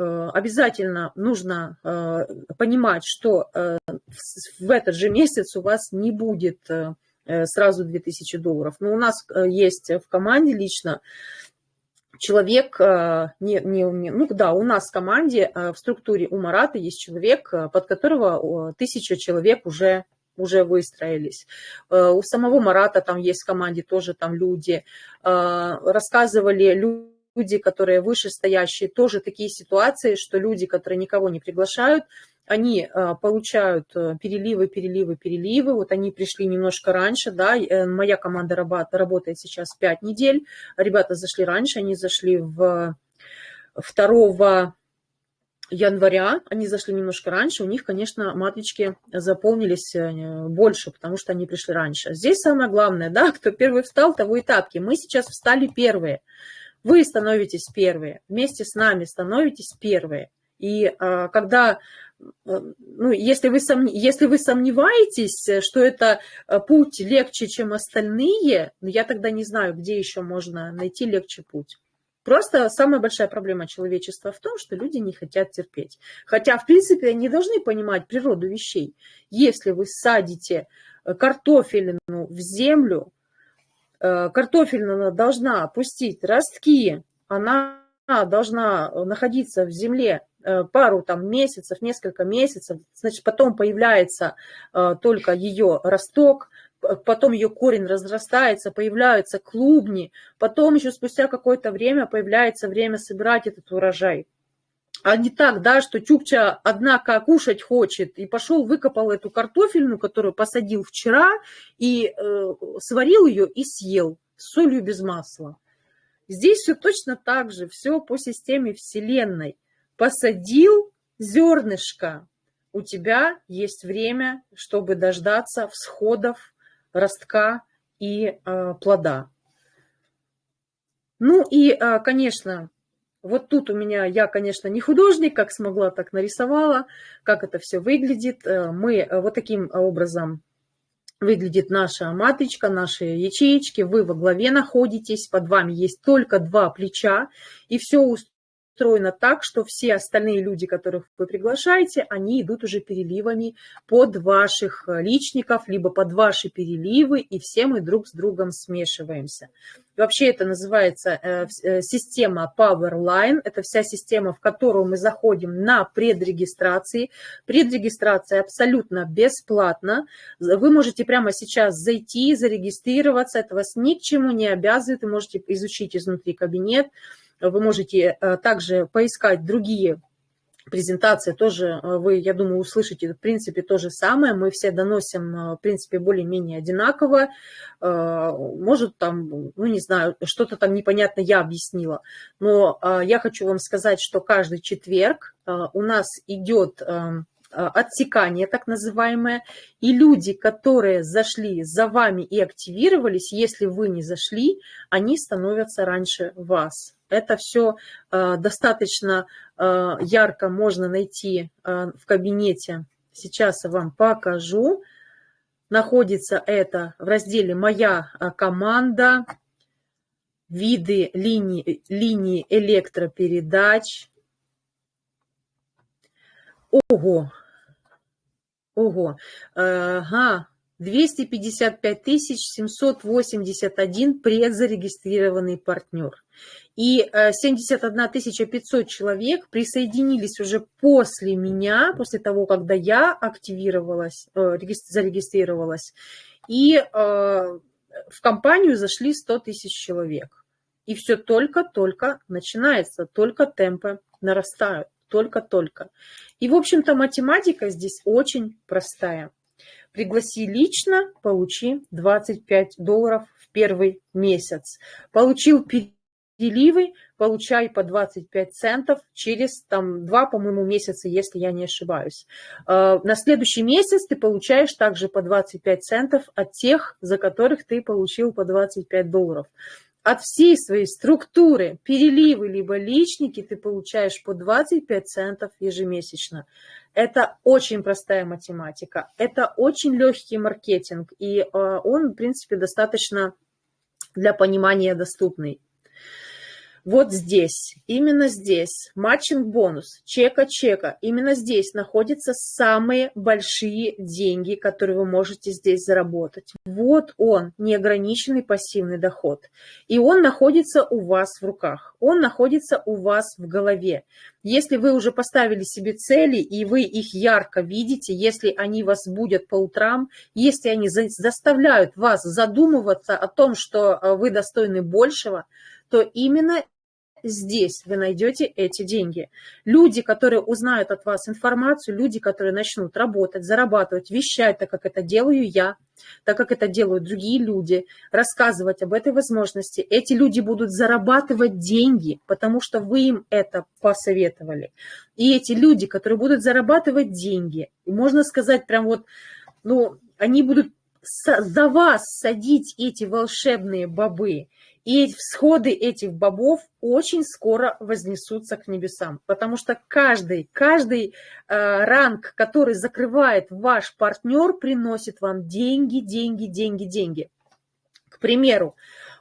обязательно нужно э, понимать, что э, в этот же месяц у вас не будет сразу 2000 долларов. Но у нас есть в команде лично человек, не, не, ну да, у нас в команде, в структуре у Марата есть человек, под которого тысяча человек уже уже выстроились. Э, у самого Марата там есть в команде тоже там люди. Э, рассказывали люди, которые вышестоящие, тоже такие ситуации, что люди, которые никого не приглашают, они э, получают переливы, переливы, переливы. Вот они пришли немножко раньше, да, моя команда работает сейчас 5 недель. Ребята зашли раньше, они зашли в 2 января, они зашли немножко раньше, у них, конечно, матрички заполнились э, больше, потому что они пришли раньше. Здесь самое главное, да, кто первый встал, того и тапки. Мы сейчас встали первые. Вы становитесь первые, вместе с нами становитесь первые. И а, когда, э, ну, если вы, сом, если вы сомневаетесь, что это э, путь легче, чем остальные, я тогда не знаю, где еще можно найти легче путь. Просто самая большая проблема человечества в том, что люди не хотят терпеть. Хотя, в принципе, они должны понимать природу вещей. Если вы садите э, картофелину в землю, э, картофелина должна пустить ростки, она должна находиться в земле э, пару там месяцев, несколько месяцев, значит, потом появляется только ее росток, потом ее корень разрастается, появляются клубни, потом еще спустя какое-то время появляется время собирать этот урожай. А не так, да, что Чукча, однако, кушать хочет, и пошел, выкопал эту картофельную, которую посадил вчера, и э, сварил ее и съел солью без масла. Здесь все точно так же, все по системе Вселенной. Посадил зернышко, у тебя есть время, чтобы дождаться всходов ростка и э, плода. Ну и, э, конечно, вот тут у меня, я, конечно, не художник, как смогла, так нарисовала, как это все выглядит. Э, мы вот таким образом выглядит наша матричка, наши ячеечки. Вы во главе находитесь, под вами есть только два плеча, и все устроено так, что все остальные люди, которых вы приглашаете, они идут уже переливами под ваших э, личников, либо под ваши переливы, и все мы друг с другом смешиваемся. Вообще это называется э, э, система Powerline. Это вся система, в которую мы заходим на предрегистрации. Предрегистрация абсолютно бесплатна. Вы можете прямо сейчас зайти, зарегистрироваться. Это вас ни к чему не обязывает. Вы можете изучить изнутри кабинет. Вы можете э, также поискать другие презентации тоже вы, я думаю, услышите, в принципе, то же самое. Мы все доносим, в принципе, более-менее одинаково. Может, там, ну, не знаю, что-то там непонятно я объяснила. Но я хочу вам сказать, что каждый четверг у нас идет отсекание, так называемое, и люди, которые зашли за вами и активировались, если вы не зашли, они становятся раньше вас. Это все э, достаточно э, ярко можно найти э, в кабинете. Сейчас я вам покажу. Находится это в разделе «Моя команда», виды линии, линии электропередач. Ого! Ого! Ага, 255 781 предзарегистрированный партнер. И 71 э, 500 человек присоединились уже после меня, после того, когда я активировалась, э, зарегистрировалась. И э, в компанию зашли 100 тысяч человек. И все только-только начинается, только темпы нарастают, только-только. И, в общем-то, математика здесь очень простая. Пригласи лично, получи 25 долларов в первый месяц. Получил переливы, получай по 25 центов через там, два, по-моему, месяца, если я не ошибаюсь. А, на следующий месяц ты получаешь также по 25 центов от тех, за которых ты получил по 25 долларов от всей своей структуры переливы либо личники ты получаешь по 25 центов ежемесячно. Это очень простая математика, это очень легкий маркетинг, и э, он, в принципе, достаточно для понимания доступный. Вот здесь, именно здесь, матчинг-бонус, чека-чека, именно здесь находятся самые большие деньги, которые вы можете здесь заработать. Вот он, неограниченный пассивный доход. И он находится у вас в руках, он находится у вас в голове. Если вы уже поставили себе цели, и вы их ярко видите, если они вас будут по утрам, если они заставляют вас задумываться о том, что э, вы достойны большего, то именно здесь вы найдете эти деньги. Люди, которые узнают от вас информацию, люди, которые начнут работать, зарабатывать, вещать, так как это делаю я, так как это делают другие люди, рассказывать об этой возможности, эти люди будут зарабатывать деньги, потому что вы им это посоветовали. И эти люди, которые будут зарабатывать деньги, можно сказать прям вот, ну, они будут за вас садить эти волшебные бобы, и всходы этих бобов очень скоро вознесутся к небесам, потому что каждый, каждый э, ранг, который закрывает ваш партнер, приносит вам деньги, деньги, деньги, деньги. К примеру,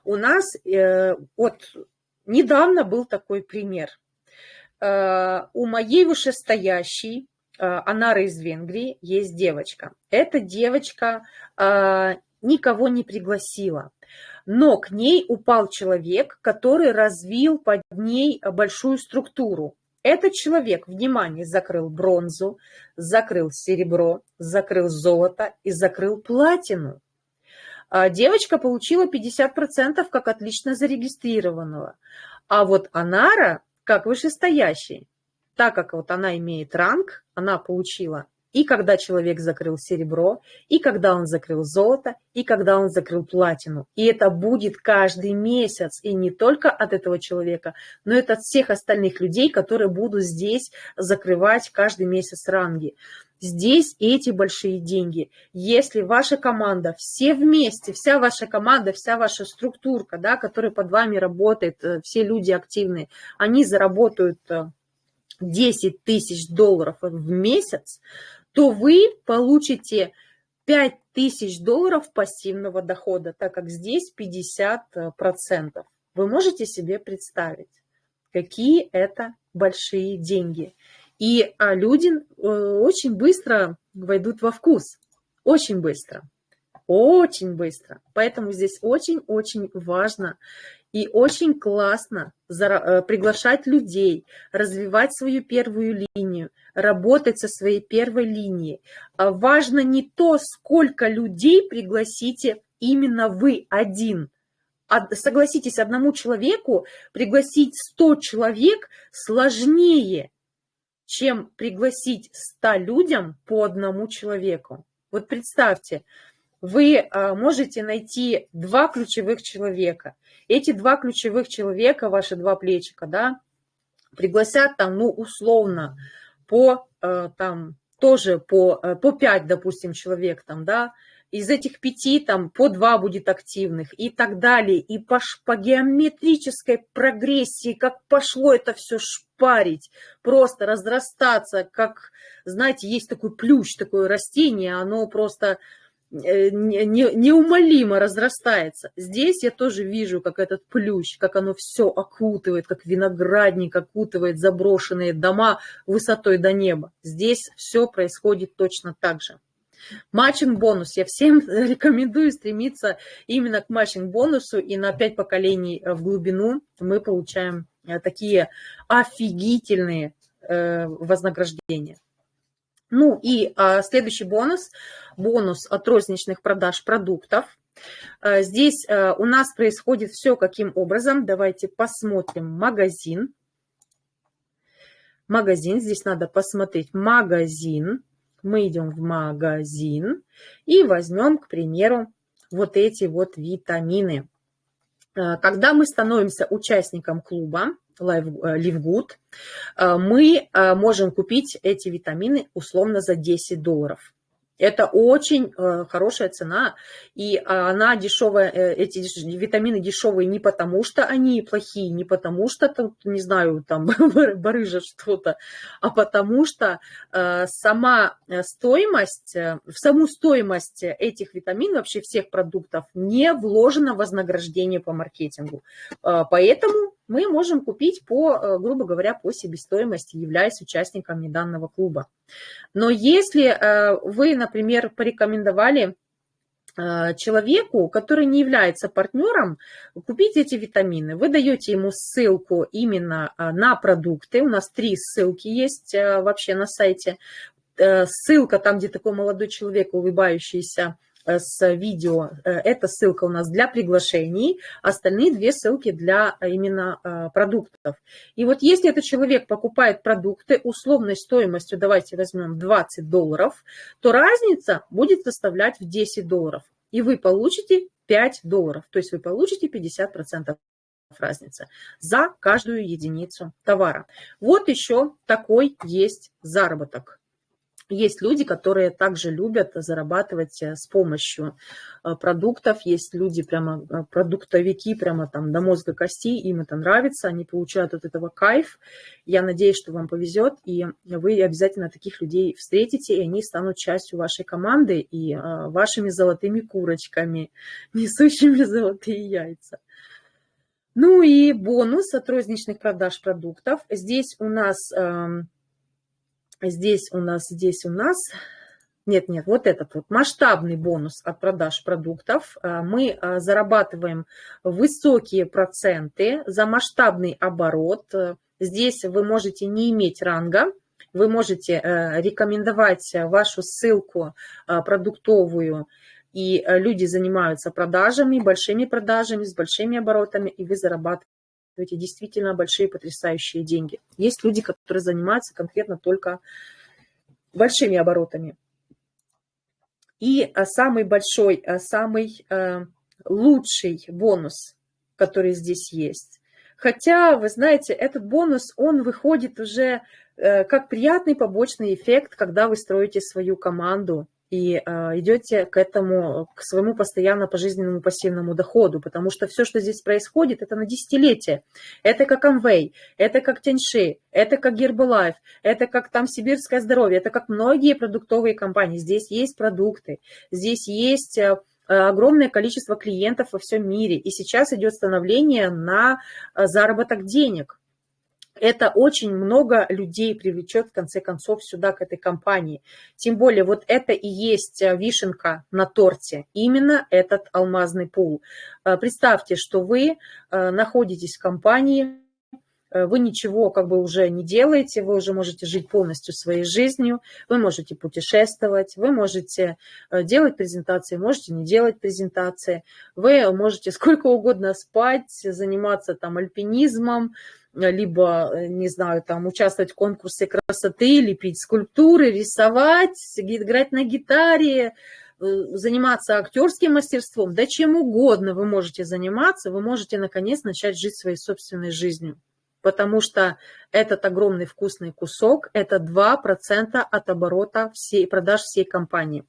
у нас э, вот недавно был такой пример. Э, у моей вышестоящей, э, Анары из Венгрии, есть девочка. Эта девочка э, никого не пригласила но к ней упал человек, который развил под ней большую структуру. Этот человек, внимание, закрыл бронзу, закрыл серебро, закрыл золото и закрыл платину. А девочка получила 50% как отлично зарегистрированного. А вот Анара, как вышестоящий, так как вот она имеет ранг, она получила и когда человек закрыл серебро, и когда он закрыл золото, и когда он закрыл платину. И это будет каждый месяц, и не только от этого человека, но и от всех остальных людей, которые будут здесь закрывать каждый месяц ранги. Здесь эти большие деньги. Если ваша команда, все вместе, вся ваша команда, вся ваша структурка, да, которая под вами работает, э, все люди активные, они заработают 10 э, тысяч долларов в месяц, то вы получите 5000 долларов пассивного дохода, так как здесь 50%. Вы можете себе представить, какие это большие деньги. И а, люди э, очень быстро войдут во вкус, очень быстро, очень быстро. Поэтому здесь очень-очень важно и очень классно э, приглашать людей, развивать свою первую линию, работать со своей первой линией. А важно не то, сколько людей пригласите именно вы один. Согласитесь, одному человеку пригласить 100 человек сложнее, чем пригласить 100 людям по одному человеку. Вот представьте, вы а, можете найти два ключевых человека. Эти два ключевых человека, ваши два плечика, да, пригласят там, ну, условно, по, а, там, тоже по, а, по 5, допустим, человек там, да, из этих пяти там по два будет активных и так далее. И по, по геометрической прогрессии, как пошло это все шпарить, просто разрастаться, как, знаете, есть такой плющ, такое растение, оно просто Э, неумолимо разрастается. Здесь я тоже вижу, как этот плющ, как оно все окутывает, как виноградник окутывает заброшенные дома высотой до неба. Здесь все происходит точно так же. Матчинг-бонус. Я всем рекомендую стремиться именно к матчинг-бонусу, и на 5 поколений в глубину мы получаем э, такие офигительные э, вознаграждения. Ну и а, следующий бонус, бонус от розничных продаж продуктов. А, здесь а, у нас происходит все каким образом. Давайте посмотрим магазин. Магазин, здесь надо посмотреть магазин. Мы идем в магазин и возьмем, к примеру, вот эти вот витамины. А, когда мы становимся участником клуба, Livegood, э, э, мы э, можем купить эти витамины условно за 10 долларов. Это очень хорошая цена, и она дешевая, эти витамины дешевые не потому, что они плохие, не потому, что, тут, не знаю, там барыжат что-то, а потому что сама стоимость, в саму стоимость этих витаминов, вообще всех продуктов, не вложено вознаграждение по маркетингу. Поэтому мы можем купить по, э, грубо говоря, по себестоимости, являясь участниками данного клуба. Но если э, вы, например, порекомендовали э, человеку, который не является партнером, купить эти витамины. Вы даете ему ссылку именно на продукты. У нас три ссылки есть вообще на сайте. Ссылка там, где такой молодой человек, улыбающийся, с видео. Э, эта ссылка у нас для приглашений, остальные две ссылки для э, именно продуктов. И вот если этот человек покупает продукты условной стоимостью, давайте возьмем 20 долларов, то разница будет составлять в 10 долларов. И вы получите 5 долларов, то есть вы получите 50% разница за каждую единицу товара. Вот еще такой есть заработок. Есть люди, которые также любят зарабатывать э, с помощью э, продуктов. Есть люди, прямо э, продуктовики, прямо там до мозга костей, им это нравится, они получают от этого кайф. Я надеюсь, что вам повезет, и вы обязательно таких людей встретите, и они станут частью вашей команды и вашими золотыми курочками, несущими золотые яйца. Ну и бонус от розничных продаж продуктов. Здесь у нас эм, здесь у нас, здесь у нас, нет, нет, вот этот вот масштабный бонус от продаж продуктов. А, мы а, зарабатываем высокие проценты за масштабный оборот. Здесь вы можете не иметь ранга, вы можете э, рекомендовать вашу ссылку а, продуктовую, и э, люди занимаются продажами, большими продажами, с большими оборотами, и вы зарабатываете эти действительно большие потрясающие деньги. Есть люди, которые занимаются конкретно только большими оборотами. И а, самый большой, а, самый а, лучший бонус, который здесь есть. Хотя, вы знаете, этот бонус, он выходит уже э, как приятный побочный эффект, когда вы строите свою команду, и э, идете к этому, к своему постоянно пожизненному пассивному доходу, потому что все, что здесь происходит, это на десятилетие. Это как Amway, это как Теньши, это как Herbalife, это как там Сибирское здоровье, это как многие продуктовые компании. Здесь есть продукты, здесь есть э, огромное количество клиентов во всем мире, и сейчас идет становление на э, заработок денег это очень много людей привлечет, в конце концов, сюда, к этой компании. Тем более, вот это и есть э, вишенка на торте, именно этот алмазный пул. Э, представьте, что вы э, находитесь в компании, вы ничего как бы уже не делаете, вы уже можете жить полностью своей жизнью, вы можете путешествовать, вы можете делать презентации, можете не делать презентации, вы можете сколько угодно спать, заниматься там альпинизмом, либо, э, не знаю, там участвовать в конкурсе красоты, лепить скульптуры, рисовать, играть на гитаре, э, заниматься актерским мастерством, да чем угодно вы можете заниматься, вы можете наконец начать жить своей собственной жизнью. Потому что этот огромный вкусный кусок – это 2% от оборота всей, продаж всей компании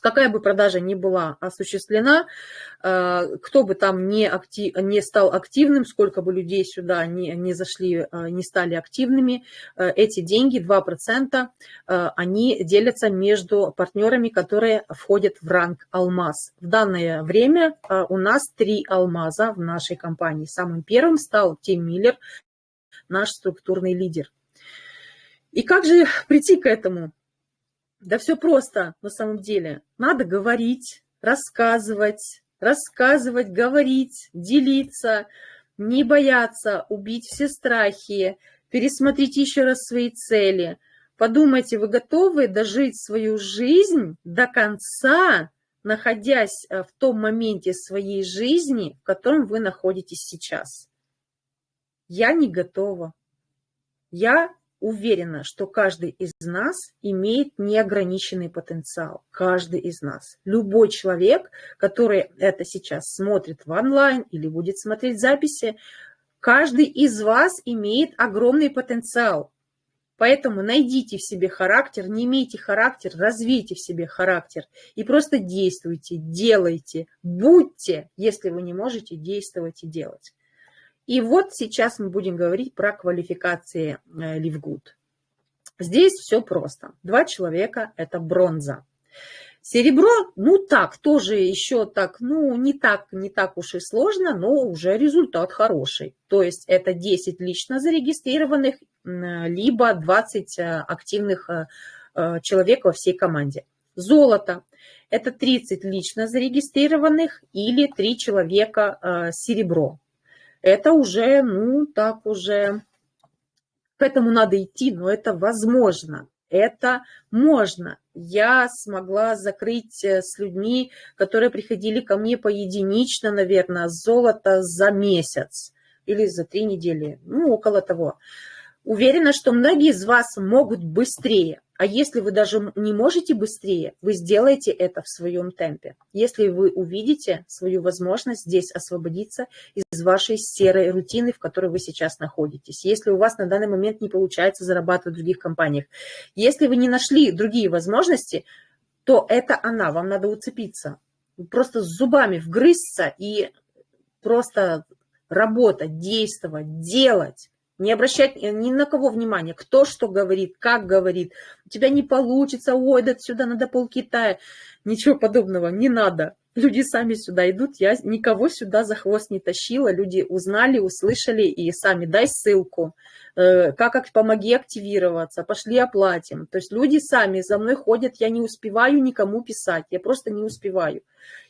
какая бы продажа ни была осуществлена, э, кто бы там не, актив, не стал активным, сколько бы людей сюда не, не зашли, э, не стали активными, э, эти деньги, 2%, они делятся между партнерами, которые входят в ранг алмаз. В данное время у нас три алмаза в нашей компании. Самым первым стал Тим Миллер, наш структурный лидер. И как же прийти к этому? Да все просто на самом деле. Надо говорить, рассказывать, рассказывать, говорить, делиться, не бояться, убить все страхи, пересмотреть еще раз свои цели. Подумайте, вы готовы дожить свою жизнь до конца, находясь э, в том моменте своей жизни, в котором вы находитесь сейчас? Я не готова. Я уверена, что каждый из нас имеет неограниченный потенциал. Каждый из нас. Любой человек, который это сейчас смотрит в онлайн или будет смотреть записи, каждый из вас имеет огромный потенциал. Поэтому найдите в себе характер, не имейте характер, развейте в себе характер и просто действуйте, делайте, будьте, если вы не можете действовать и делать. И вот сейчас мы будем говорить про квалификации Ливгуд. Здесь все просто. Два человека – это бронза. Серебро, ну так, тоже еще так, ну не так, не так уж и сложно, но уже результат хороший. То есть это 10 лично зарегистрированных, либо 20 э, активных э, э, человек во всей команде. Золото – это 30 лично зарегистрированных или 3 человека серебро. Это уже, ну так уже, к этому надо идти, но это возможно это можно. Я смогла закрыть э, с людьми, которые приходили ко мне поединично, наверное, золото за месяц или за три недели, ну, около того. Уверена, что многие из вас могут быстрее. А если вы даже не можете быстрее, вы сделаете это в своем темпе. Если вы увидите свою возможность здесь освободиться из вашей серой рутины, в которой вы сейчас находитесь. Если у вас на данный момент не получается зарабатывать в других компаниях. Если вы не нашли другие возможности, то это она, вам надо уцепиться. Просто с зубами вгрызться и просто работать, действовать, делать не обращать ни на кого внимания, кто что говорит, как говорит, у тебя не получится, ой, да сюда надо пол Китая. Ничего подобного, не надо. Люди сами сюда идут, я никого сюда за хвост не тащила, люди узнали, услышали и сами дай ссылку, э, как помоги активироваться, пошли оплатим. То есть люди сами за мной ходят, я не успеваю никому писать, я просто не успеваю.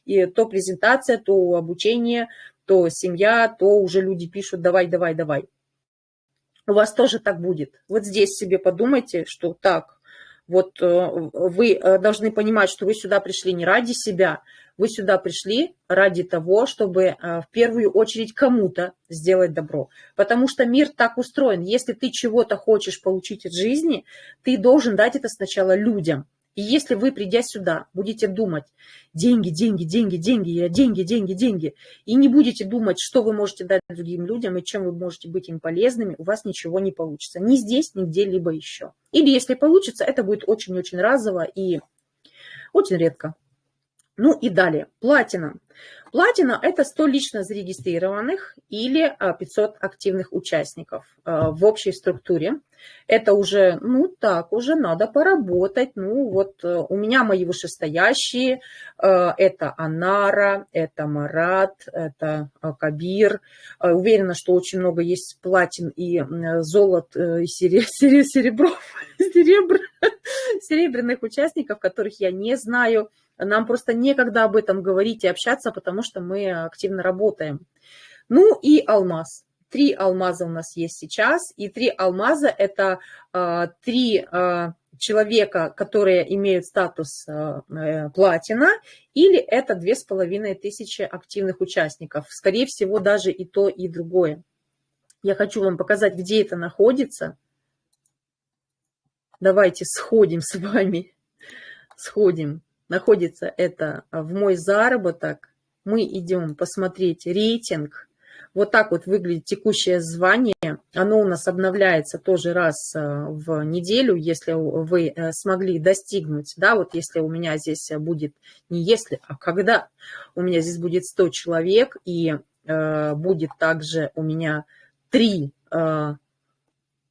И то презентация, то обучение, то семья, то уже люди пишут давай, давай, давай у вас тоже так будет. Вот здесь себе подумайте, что так, вот э, вы э, должны понимать, что вы сюда пришли не ради себя, вы сюда пришли ради того, чтобы э, в первую очередь кому-то сделать добро. Потому что мир так устроен. Если ты чего-то хочешь получить от жизни, ты должен дать это сначала людям. И если вы, придя сюда, будете думать, деньги, деньги, деньги, деньги, я деньги, деньги, деньги, и не будете думать, что вы можете дать другим людям и чем вы можете быть им полезными, у вас ничего не получится. Ни здесь, ни где-либо еще. Или если получится, это будет очень-очень разово и очень редко. Ну и далее, платина. Платина – это 100 лично зарегистрированных или 500 а, активных участников а, в общей структуре. Это уже, ну так, уже надо поработать. Ну вот э, у меня мои вышестоящие, э, это Анара, это Марат, это э, Кабир. Уверена, что очень много есть платин и золот, и серебров, серебр, серебряных участников, которых я не знаю. Нам просто некогда об этом говорить и общаться, потому что мы активно работаем. Ну и алмаз. Три алмаза у нас есть сейчас, и три алмаза – это э, три э, человека, которые имеют статус э, платина, или это две с половиной тысячи активных участников. Скорее всего, даже и то, и другое. Я хочу вам показать, где это находится. Давайте сходим с вами, сходим. Находится это в мой заработок. Мы идем посмотреть рейтинг вот так вот выглядит текущее звание. Оно у нас обновляется тоже раз э, в неделю, если вы э, смогли достигнуть, да, вот если у меня здесь будет, не если, а когда у меня здесь будет 100 человек, и э, будет также у меня 3 э,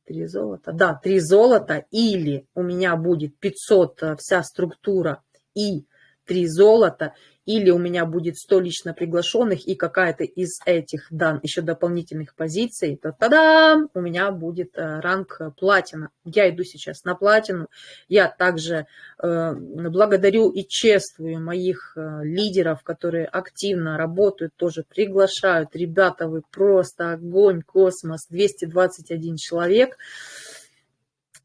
Три золота, да, три золота, или у меня будет 500 э, вся структура и три золота, или у меня будет 100 лично приглашенных и какая-то из этих дан еще дополнительных позиций, то тогда у меня будет э, ранг платина. Я иду сейчас на платину. Я также э, благодарю и чествую моих э, лидеров, которые активно работают, тоже приглашают. Ребята, вы просто огонь, космос, 221 человек.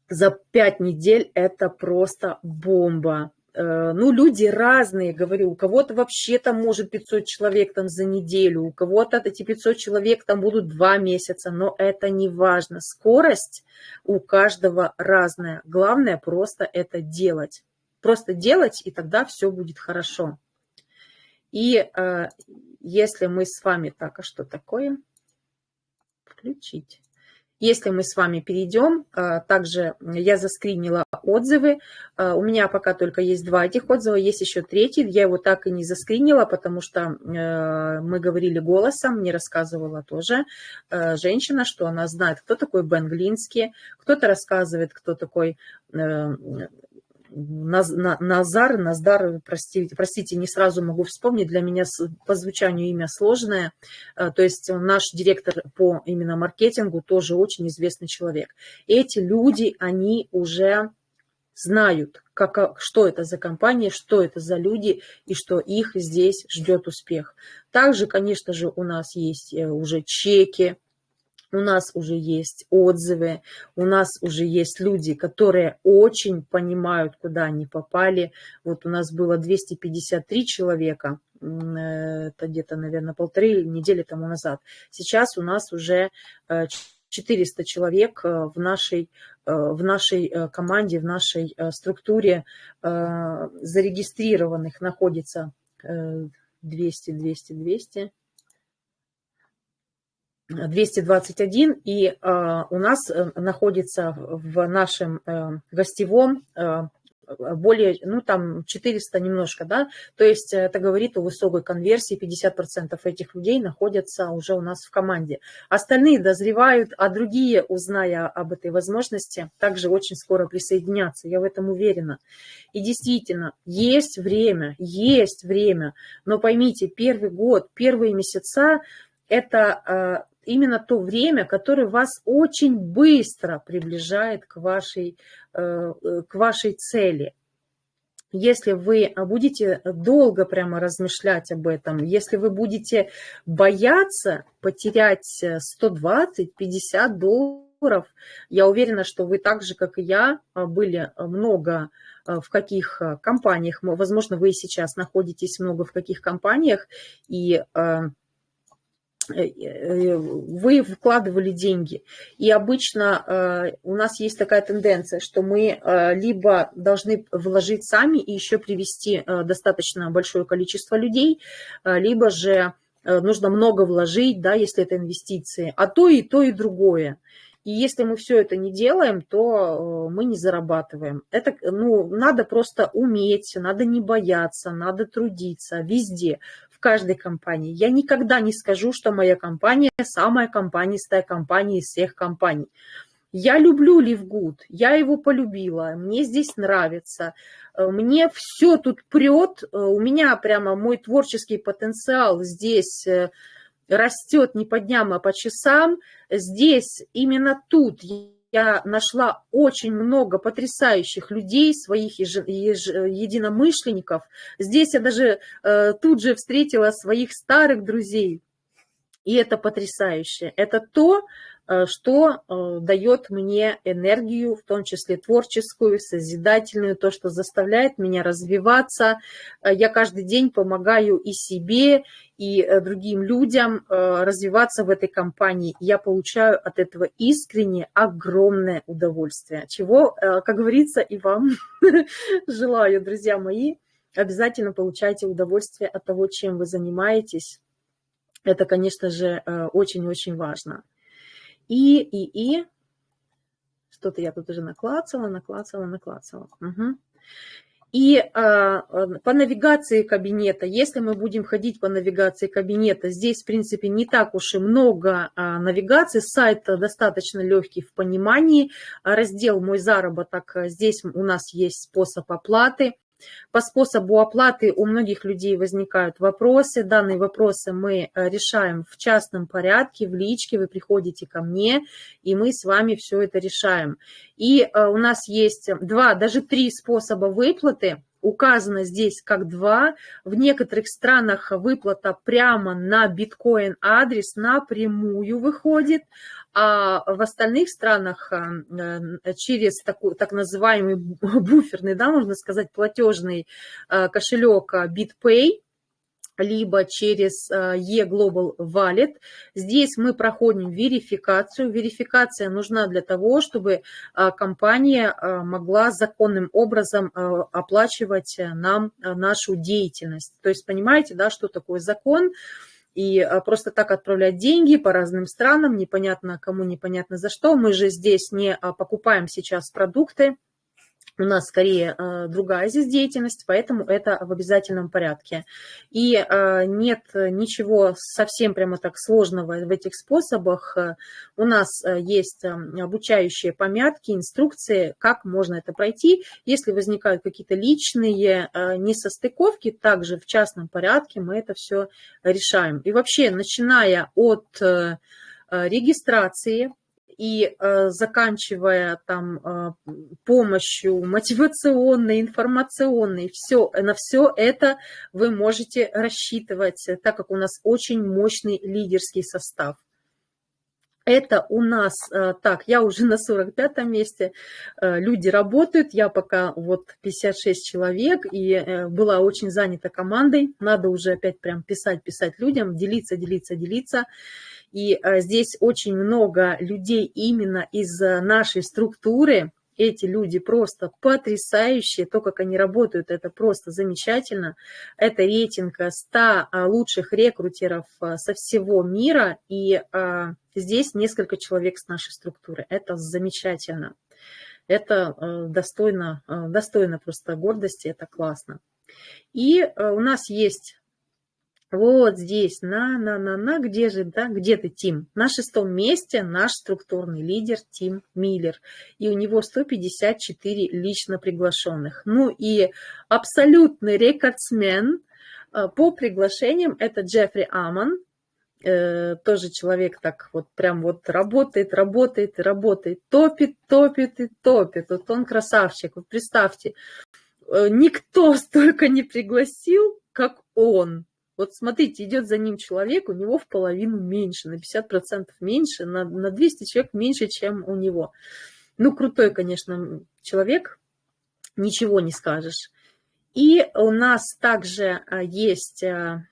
За пять недель это просто бомба. Э, ну, люди разные, говорю, у кого-то вообще там может 500 человек там за неделю, у кого-то эти 500 человек там будут два месяца, но это не важно. Скорость у каждого разная. Главное просто это делать. Просто делать, и тогда все будет хорошо. И э, если мы с вами так, а что такое? Включить. Если мы с вами перейдем, а, также я заскринила отзывы. А, у меня пока только есть два этих отзыва, есть еще третий. Я его так и не заскринила, потому что э, мы говорили голосом, мне рассказывала тоже э, женщина, что она знает, кто такой Бен Глинский, кто-то рассказывает, кто такой э, Назар, Наздар, простите, простите, не сразу могу вспомнить, для меня по звучанию имя сложное. Э, то есть наш директор по именно маркетингу тоже очень известный человек. Эти люди, они уже знают, как, что это за компания, что это за люди и что их здесь ждет успех. Также, конечно же, у нас есть э, уже чеки, у нас уже есть отзывы, у нас уже есть люди, которые очень понимают, куда они попали. Вот у нас было 253 человека, это где-то, наверное, полторы недели тому назад. Сейчас у нас уже 400 э, человек э, в нашей, э, в нашей команде, в нашей структуре зарегистрированных находится 200, 200, 200, 221, и э, у нас э, находится в нашем э, гостевом э, более, ну там 400 немножко, да, то есть это говорит о высокой конверсии, 50% этих людей находятся уже у нас в команде. Остальные дозревают, а другие, узная об этой возможности, также очень скоро присоединятся, я в этом уверена. И действительно, есть время, есть время, но поймите, первый год, первые месяца, это именно то время, которое вас очень быстро приближает к вашей, э, э, к вашей цели. Если вы будете долго прямо размышлять об этом, если вы будете бояться потерять 120-50 долларов, я уверена, что вы так же, как и я, были много в каких компаниях, возможно, вы сейчас находитесь много в каких компаниях, и Э, э, вы вкладывали деньги. И обычно э, у нас есть такая тенденция, что мы либо должны вложить сами и еще привести достаточно большое количество людей, либо же нужно много вложить, да, если это инвестиции, а то и то, и другое. И если мы все это не делаем, то мы не зарабатываем. Это, ну, надо просто уметь, надо не бояться, надо трудиться везде в каждой компании. Я никогда не скажу, что моя компания самая компанистая компания из всех компаний. Я люблю Ливгуд, я его полюбила, мне здесь нравится, э, мне все тут прет, э, у меня прямо мой творческий потенциал здесь э, растет не по дням, а по часам. Здесь, именно тут я нашла очень много потрясающих людей, своих единомышленников. Здесь я даже э, тут же встретила своих старых друзей. И это потрясающе. Это то, что э, дает мне энергию, в том числе творческую, созидательную, то, что заставляет меня развиваться. Э, я каждый день помогаю и себе, и другим людям развиваться в этой компании. Я получаю от этого искренне огромное удовольствие, чего, как говорится, и вам желаю, друзья мои. Обязательно получайте удовольствие от того, чем вы занимаетесь. Это, конечно же, очень-очень важно. И, и, и. Что-то я тут уже наклацала, наклацала, наклацала. Угу. И а, по навигации кабинета, если мы будем ходить по навигации кабинета, здесь, в принципе, не так уж и много а, навигаций, сайт достаточно легкий в понимании. Раздел «Мой заработок», здесь у нас есть способ оплаты. По способу оплаты у многих людей возникают вопросы. Данные вопросы мы э, решаем в частном порядке, в личке. Вы приходите ко мне, и мы с вами все это решаем. И э, у нас есть два, даже три способа выплаты указано здесь как два. В некоторых странах выплата прямо на биткоин адрес напрямую выходит, а в остальных странах э, через такой, так называемый буферный, да, можно сказать, платежный э, кошелек BitPay, либо через э, e-Global Wallet. Здесь мы проходим верификацию. Верификация нужна для того, чтобы э, компания э, могла законным образом оплачивать нам нашу деятельность. То есть понимаете, да, что такое закон? И просто так отправлять деньги по разным странам, непонятно кому, непонятно за что. Мы же здесь не покупаем сейчас продукты, у нас скорее э, другая здесь деятельность, поэтому это в обязательном порядке. И э, нет ничего совсем прямо так сложного в этих способах. У нас есть обучающие помятки, инструкции, как можно это пройти. Если возникают какие-то личные несостыковки, также в частном порядке мы это все решаем. И вообще, начиная от регистрации, и э, заканчивая там э, помощью мотивационной, информационной, все, на все это вы можете рассчитывать, так как у нас очень мощный лидерский состав. Это у нас, э, так, я уже на 45-м месте, люди работают, я пока вот 56 человек, и была очень занята командой, надо уже опять прям писать, писать людям, делиться, делиться, делиться. И э, здесь очень много людей именно из э, нашей структуры. Эти люди просто потрясающие, то, как они работают, это просто замечательно. Это рейтинг 100 э, лучших рекрутеров со всего мира, и здесь несколько человек с нашей структуры. Это замечательно. Это достойно, достойно просто гордости, это классно. И у нас есть вот здесь, на-на-на-на, где же, да, где ты, Тим? На шестом месте наш структурный лидер Тим Миллер. И у него 154 лично приглашенных. Ну и абсолютный рекордсмен э, по приглашениям это Джеффри Аман. Э, тоже человек так вот прям вот работает, работает, работает, топит, топит и топит. Вот он красавчик, вот представьте, э, никто столько не пригласил, как он. Вот смотрите, идет за ним человек, у него в половину меньше, на 50% меньше, на, на 200 человек меньше, чем у него. Ну, крутой, конечно, человек, ничего не скажешь. И у нас также а, есть а,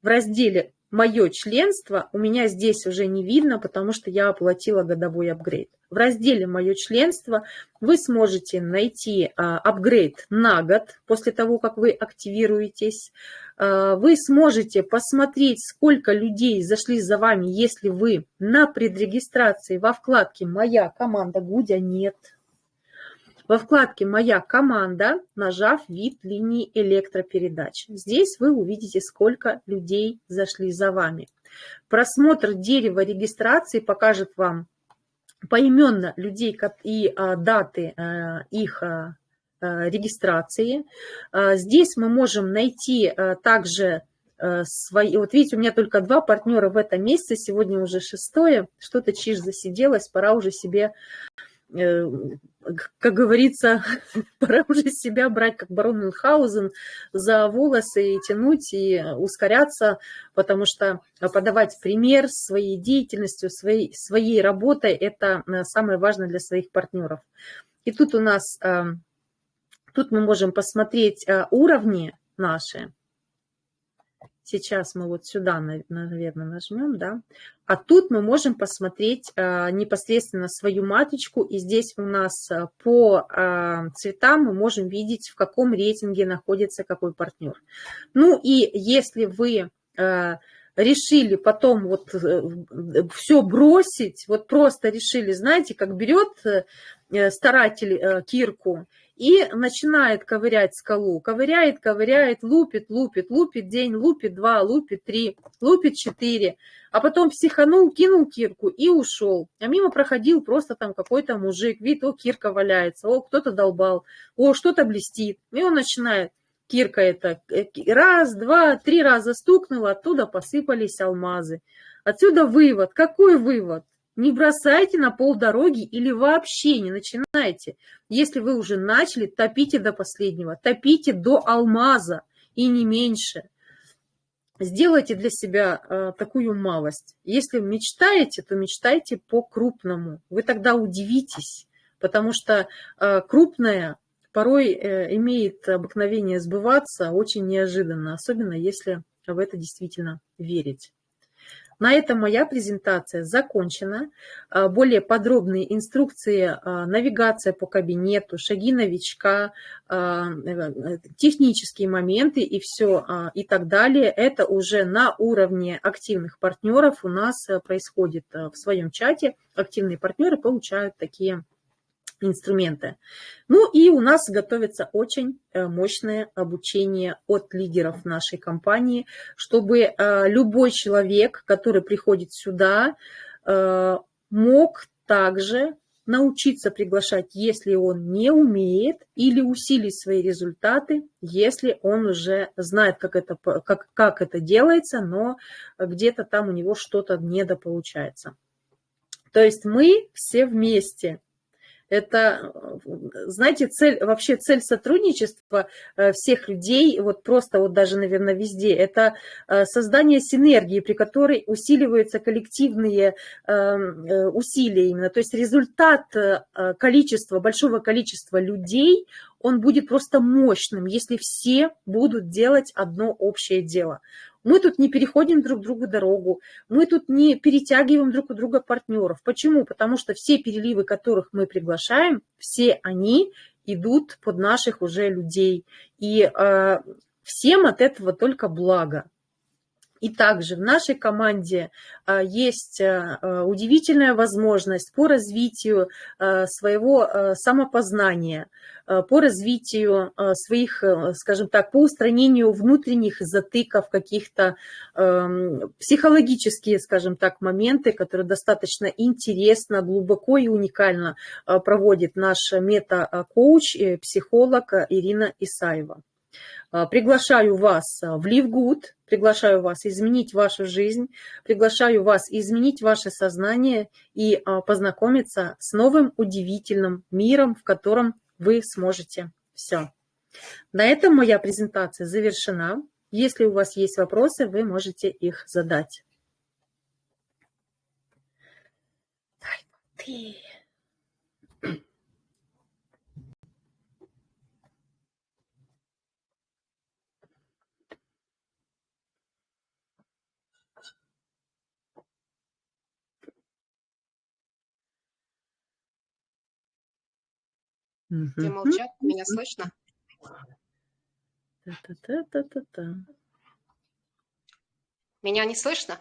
в разделе мое членство у меня здесь уже не видно, потому что я оплатила годовой апгрейд. В разделе «Мое членство» вы сможете найти а, апгрейд на год после того, как вы активируетесь. А, вы сможете посмотреть, сколько людей зашли за вами, если вы на предрегистрации во вкладке «Моя команда Гудя» нет во вкладке «Моя команда», нажав вид линии электропередач. Здесь вы увидите, сколько людей зашли за вами. Просмотр дерева регистрации покажет вам поименно людей и а, даты а, их а, регистрации. Здесь мы можем найти также свои... Вот видите, у меня только два партнера в этом месяце, сегодня уже шестое, что-то чиж засиделось, пора уже себе Э, как говорится, пора уже себя брать, как барон Мюнхгаузен, за волосы и тянуть, и ускоряться, потому что подавать пример своей деятельностью, своей, своей работой – это э, самое важное для своих партнеров. И тут у нас, э, тут мы можем посмотреть уровни наши, Сейчас мы вот сюда, наверное, нажмем, да. А тут мы можем посмотреть а, непосредственно свою маточку. И здесь у нас а, по а, цветам мы можем видеть, в каком рейтинге находится какой партнер. Ну и если вы решили потом вот э, все бросить, вот просто решили, знаете, как берет э, старатель э, кирку и начинает ковырять скалу. Ковыряет, ковыряет, лупит, лупит, лупит день, лупит два, лупит три, лупит четыре. А потом психанул, кинул кирку и ушел. А мимо проходил просто там какой-то мужик. Видит, о, кирка валяется, о, кто-то долбал, о, что-то блестит. И он начинает, кирка это, э, раз, два, три раза стукнула, оттуда посыпались алмазы. Отсюда вывод. Какой вывод? Не бросайте на полдороги или вообще не начинайте. Если вы уже начали, топите до последнего, топите до алмаза и не меньше. Сделайте для себя э, такую малость. Если мечтаете, то мечтайте по-крупному. Вы тогда удивитесь, потому что э, крупное порой э, имеет обыкновение сбываться очень неожиданно, особенно если в это действительно верить. На этом моя презентация закончена. А, более подробные инструкции, а, навигация по кабинету, шаги новичка, а, э, технические моменты и все и так далее. Это уже на уровне активных партнеров у нас происходит в своем чате. Активные партнеры получают такие инструменты. Ну и у нас готовится очень э, мощное обучение от лидеров нашей компании, чтобы э, любой человек, который приходит сюда, э, мог также научиться приглашать, если он не умеет, или усилить свои результаты, если он уже знает, как это, как, как это делается, но где-то там у него что-то недополучается. То есть мы все вместе это, знаете, цель, вообще цель сотрудничества э, всех людей, вот просто вот даже, наверное, везде, это э, создание синергии, при которой усиливаются коллективные эм, э, усилия именно. То есть результат количества, большого количества людей, он будет просто мощным, если все будут делать одно общее дело. Мы тут не переходим друг другу дорогу, мы тут не перетягиваем друг у друга партнеров. Почему? Потому что все переливы, которых мы приглашаем, все они идут под наших уже людей. И э, всем от этого только благо. И также в нашей команде а, есть а, а, удивительная возможность по развитию своего самопознания, по развитию своих, скажем так, по устранению внутренних затыков, каких-то психологические, скажем так, моменты, которые достаточно интересно, глубоко и уникально проводит наш мета-коуч, психолог Ирина Исаева. А, приглашаю вас а, в Ливгуд, приглашаю вас изменить вашу жизнь, приглашаю вас изменить ваше сознание и а, познакомиться с новым удивительным миром, в котором вы сможете все. На этом моя презентация завершена. Если у вас есть вопросы, вы можете их задать. Дай ты. Все молчат, меня слышно? Та-та-та-та-та. Меня не слышно?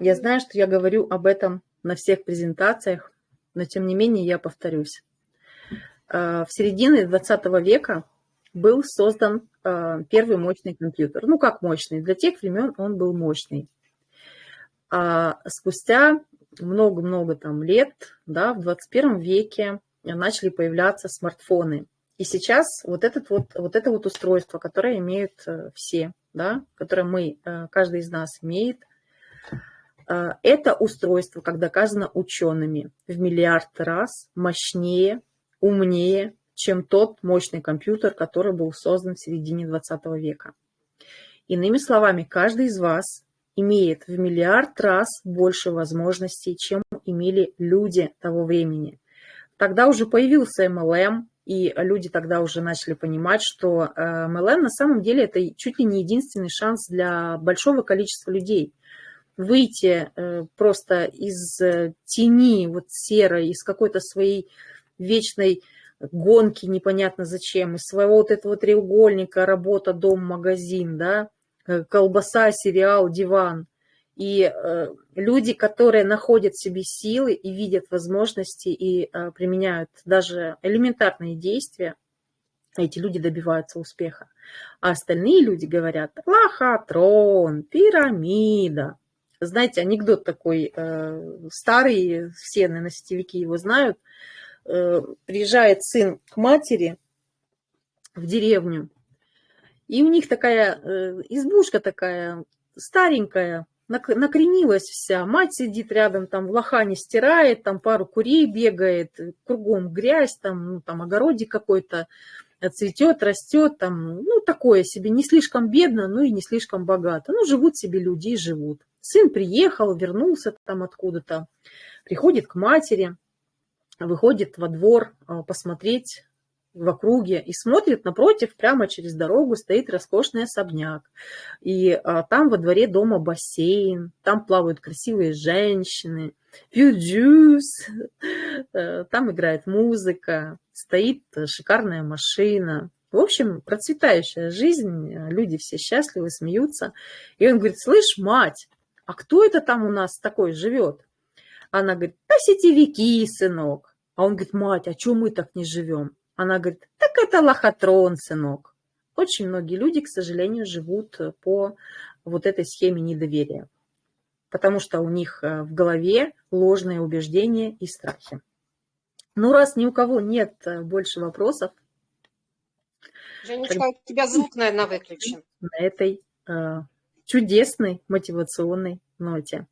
Я знаю, что я говорю об этом на всех презентациях, но тем не менее я повторюсь. А, в середине 20 века был создан а, первый мощный компьютер. Ну, как мощный? Для тех времен он был мощный. А спустя много-много там лет, да, в 21 веке начали появляться смартфоны. И сейчас вот, этот вот, вот это вот устройство, которое имеют э, все, да, которое мы, э, каждый из нас имеет, э, это устройство, как доказано учеными, в миллиард раз мощнее, умнее, чем тот мощный компьютер, который был создан в середине 20 века. Иными словами, каждый из вас имеет в миллиард раз больше возможностей, чем имели люди того времени. Тогда уже появился MLM, и люди тогда уже начали понимать, что MLM э, на самом деле это чуть ли не единственный шанс для большого количества людей. Выйти э, просто из э, тени вот серой, из какой-то своей вечной гонки непонятно зачем, из своего вот этого треугольника работа, дом, магазин, да, колбаса, сериал, диван. И э, люди, которые находят в себе силы и видят возможности и э, применяют даже элементарные действия, эти люди добиваются успеха. А остальные люди говорят, лохотрон, пирамида. Знаете, анекдот такой э, старый, все, наверное, сетевики его знают. Э, приезжает сын к матери в деревню, и у них такая э, избушка такая старенькая, накренилась вся. Мать сидит рядом, там в лохане стирает, там пару курей бегает, кругом грязь, там, ну, там огородик какой-то цветет, растет, там, ну, такое себе, не слишком бедно, ну и не слишком богато. Ну, живут себе люди и живут. Сын приехал, вернулся там откуда-то, приходит к матери, выходит во двор а, посмотреть, в округе и смотрит напротив, прямо через дорогу стоит роскошный особняк. И а, там во дворе дома бассейн, там плавают красивые женщины, пьют джус, э, там играет музыка, стоит шикарная машина. В общем, процветающая жизнь, люди все счастливы, смеются. И он говорит, слышь, мать, а кто это там у нас такой живет? Она говорит, да сетевики, сынок. А он говорит, мать, а что мы так не живем? Она говорит, так это лохотрон, сынок. Очень многие люди, к сожалению, живут по вот этой схеме недоверия, потому что у них э, в голове ложные убеждения и страхи. Ну, раз ни у кого нет э, больше вопросов, Женечка, у тебя звук, наверное, выключен. На этой э, чудесной мотивационной ноте.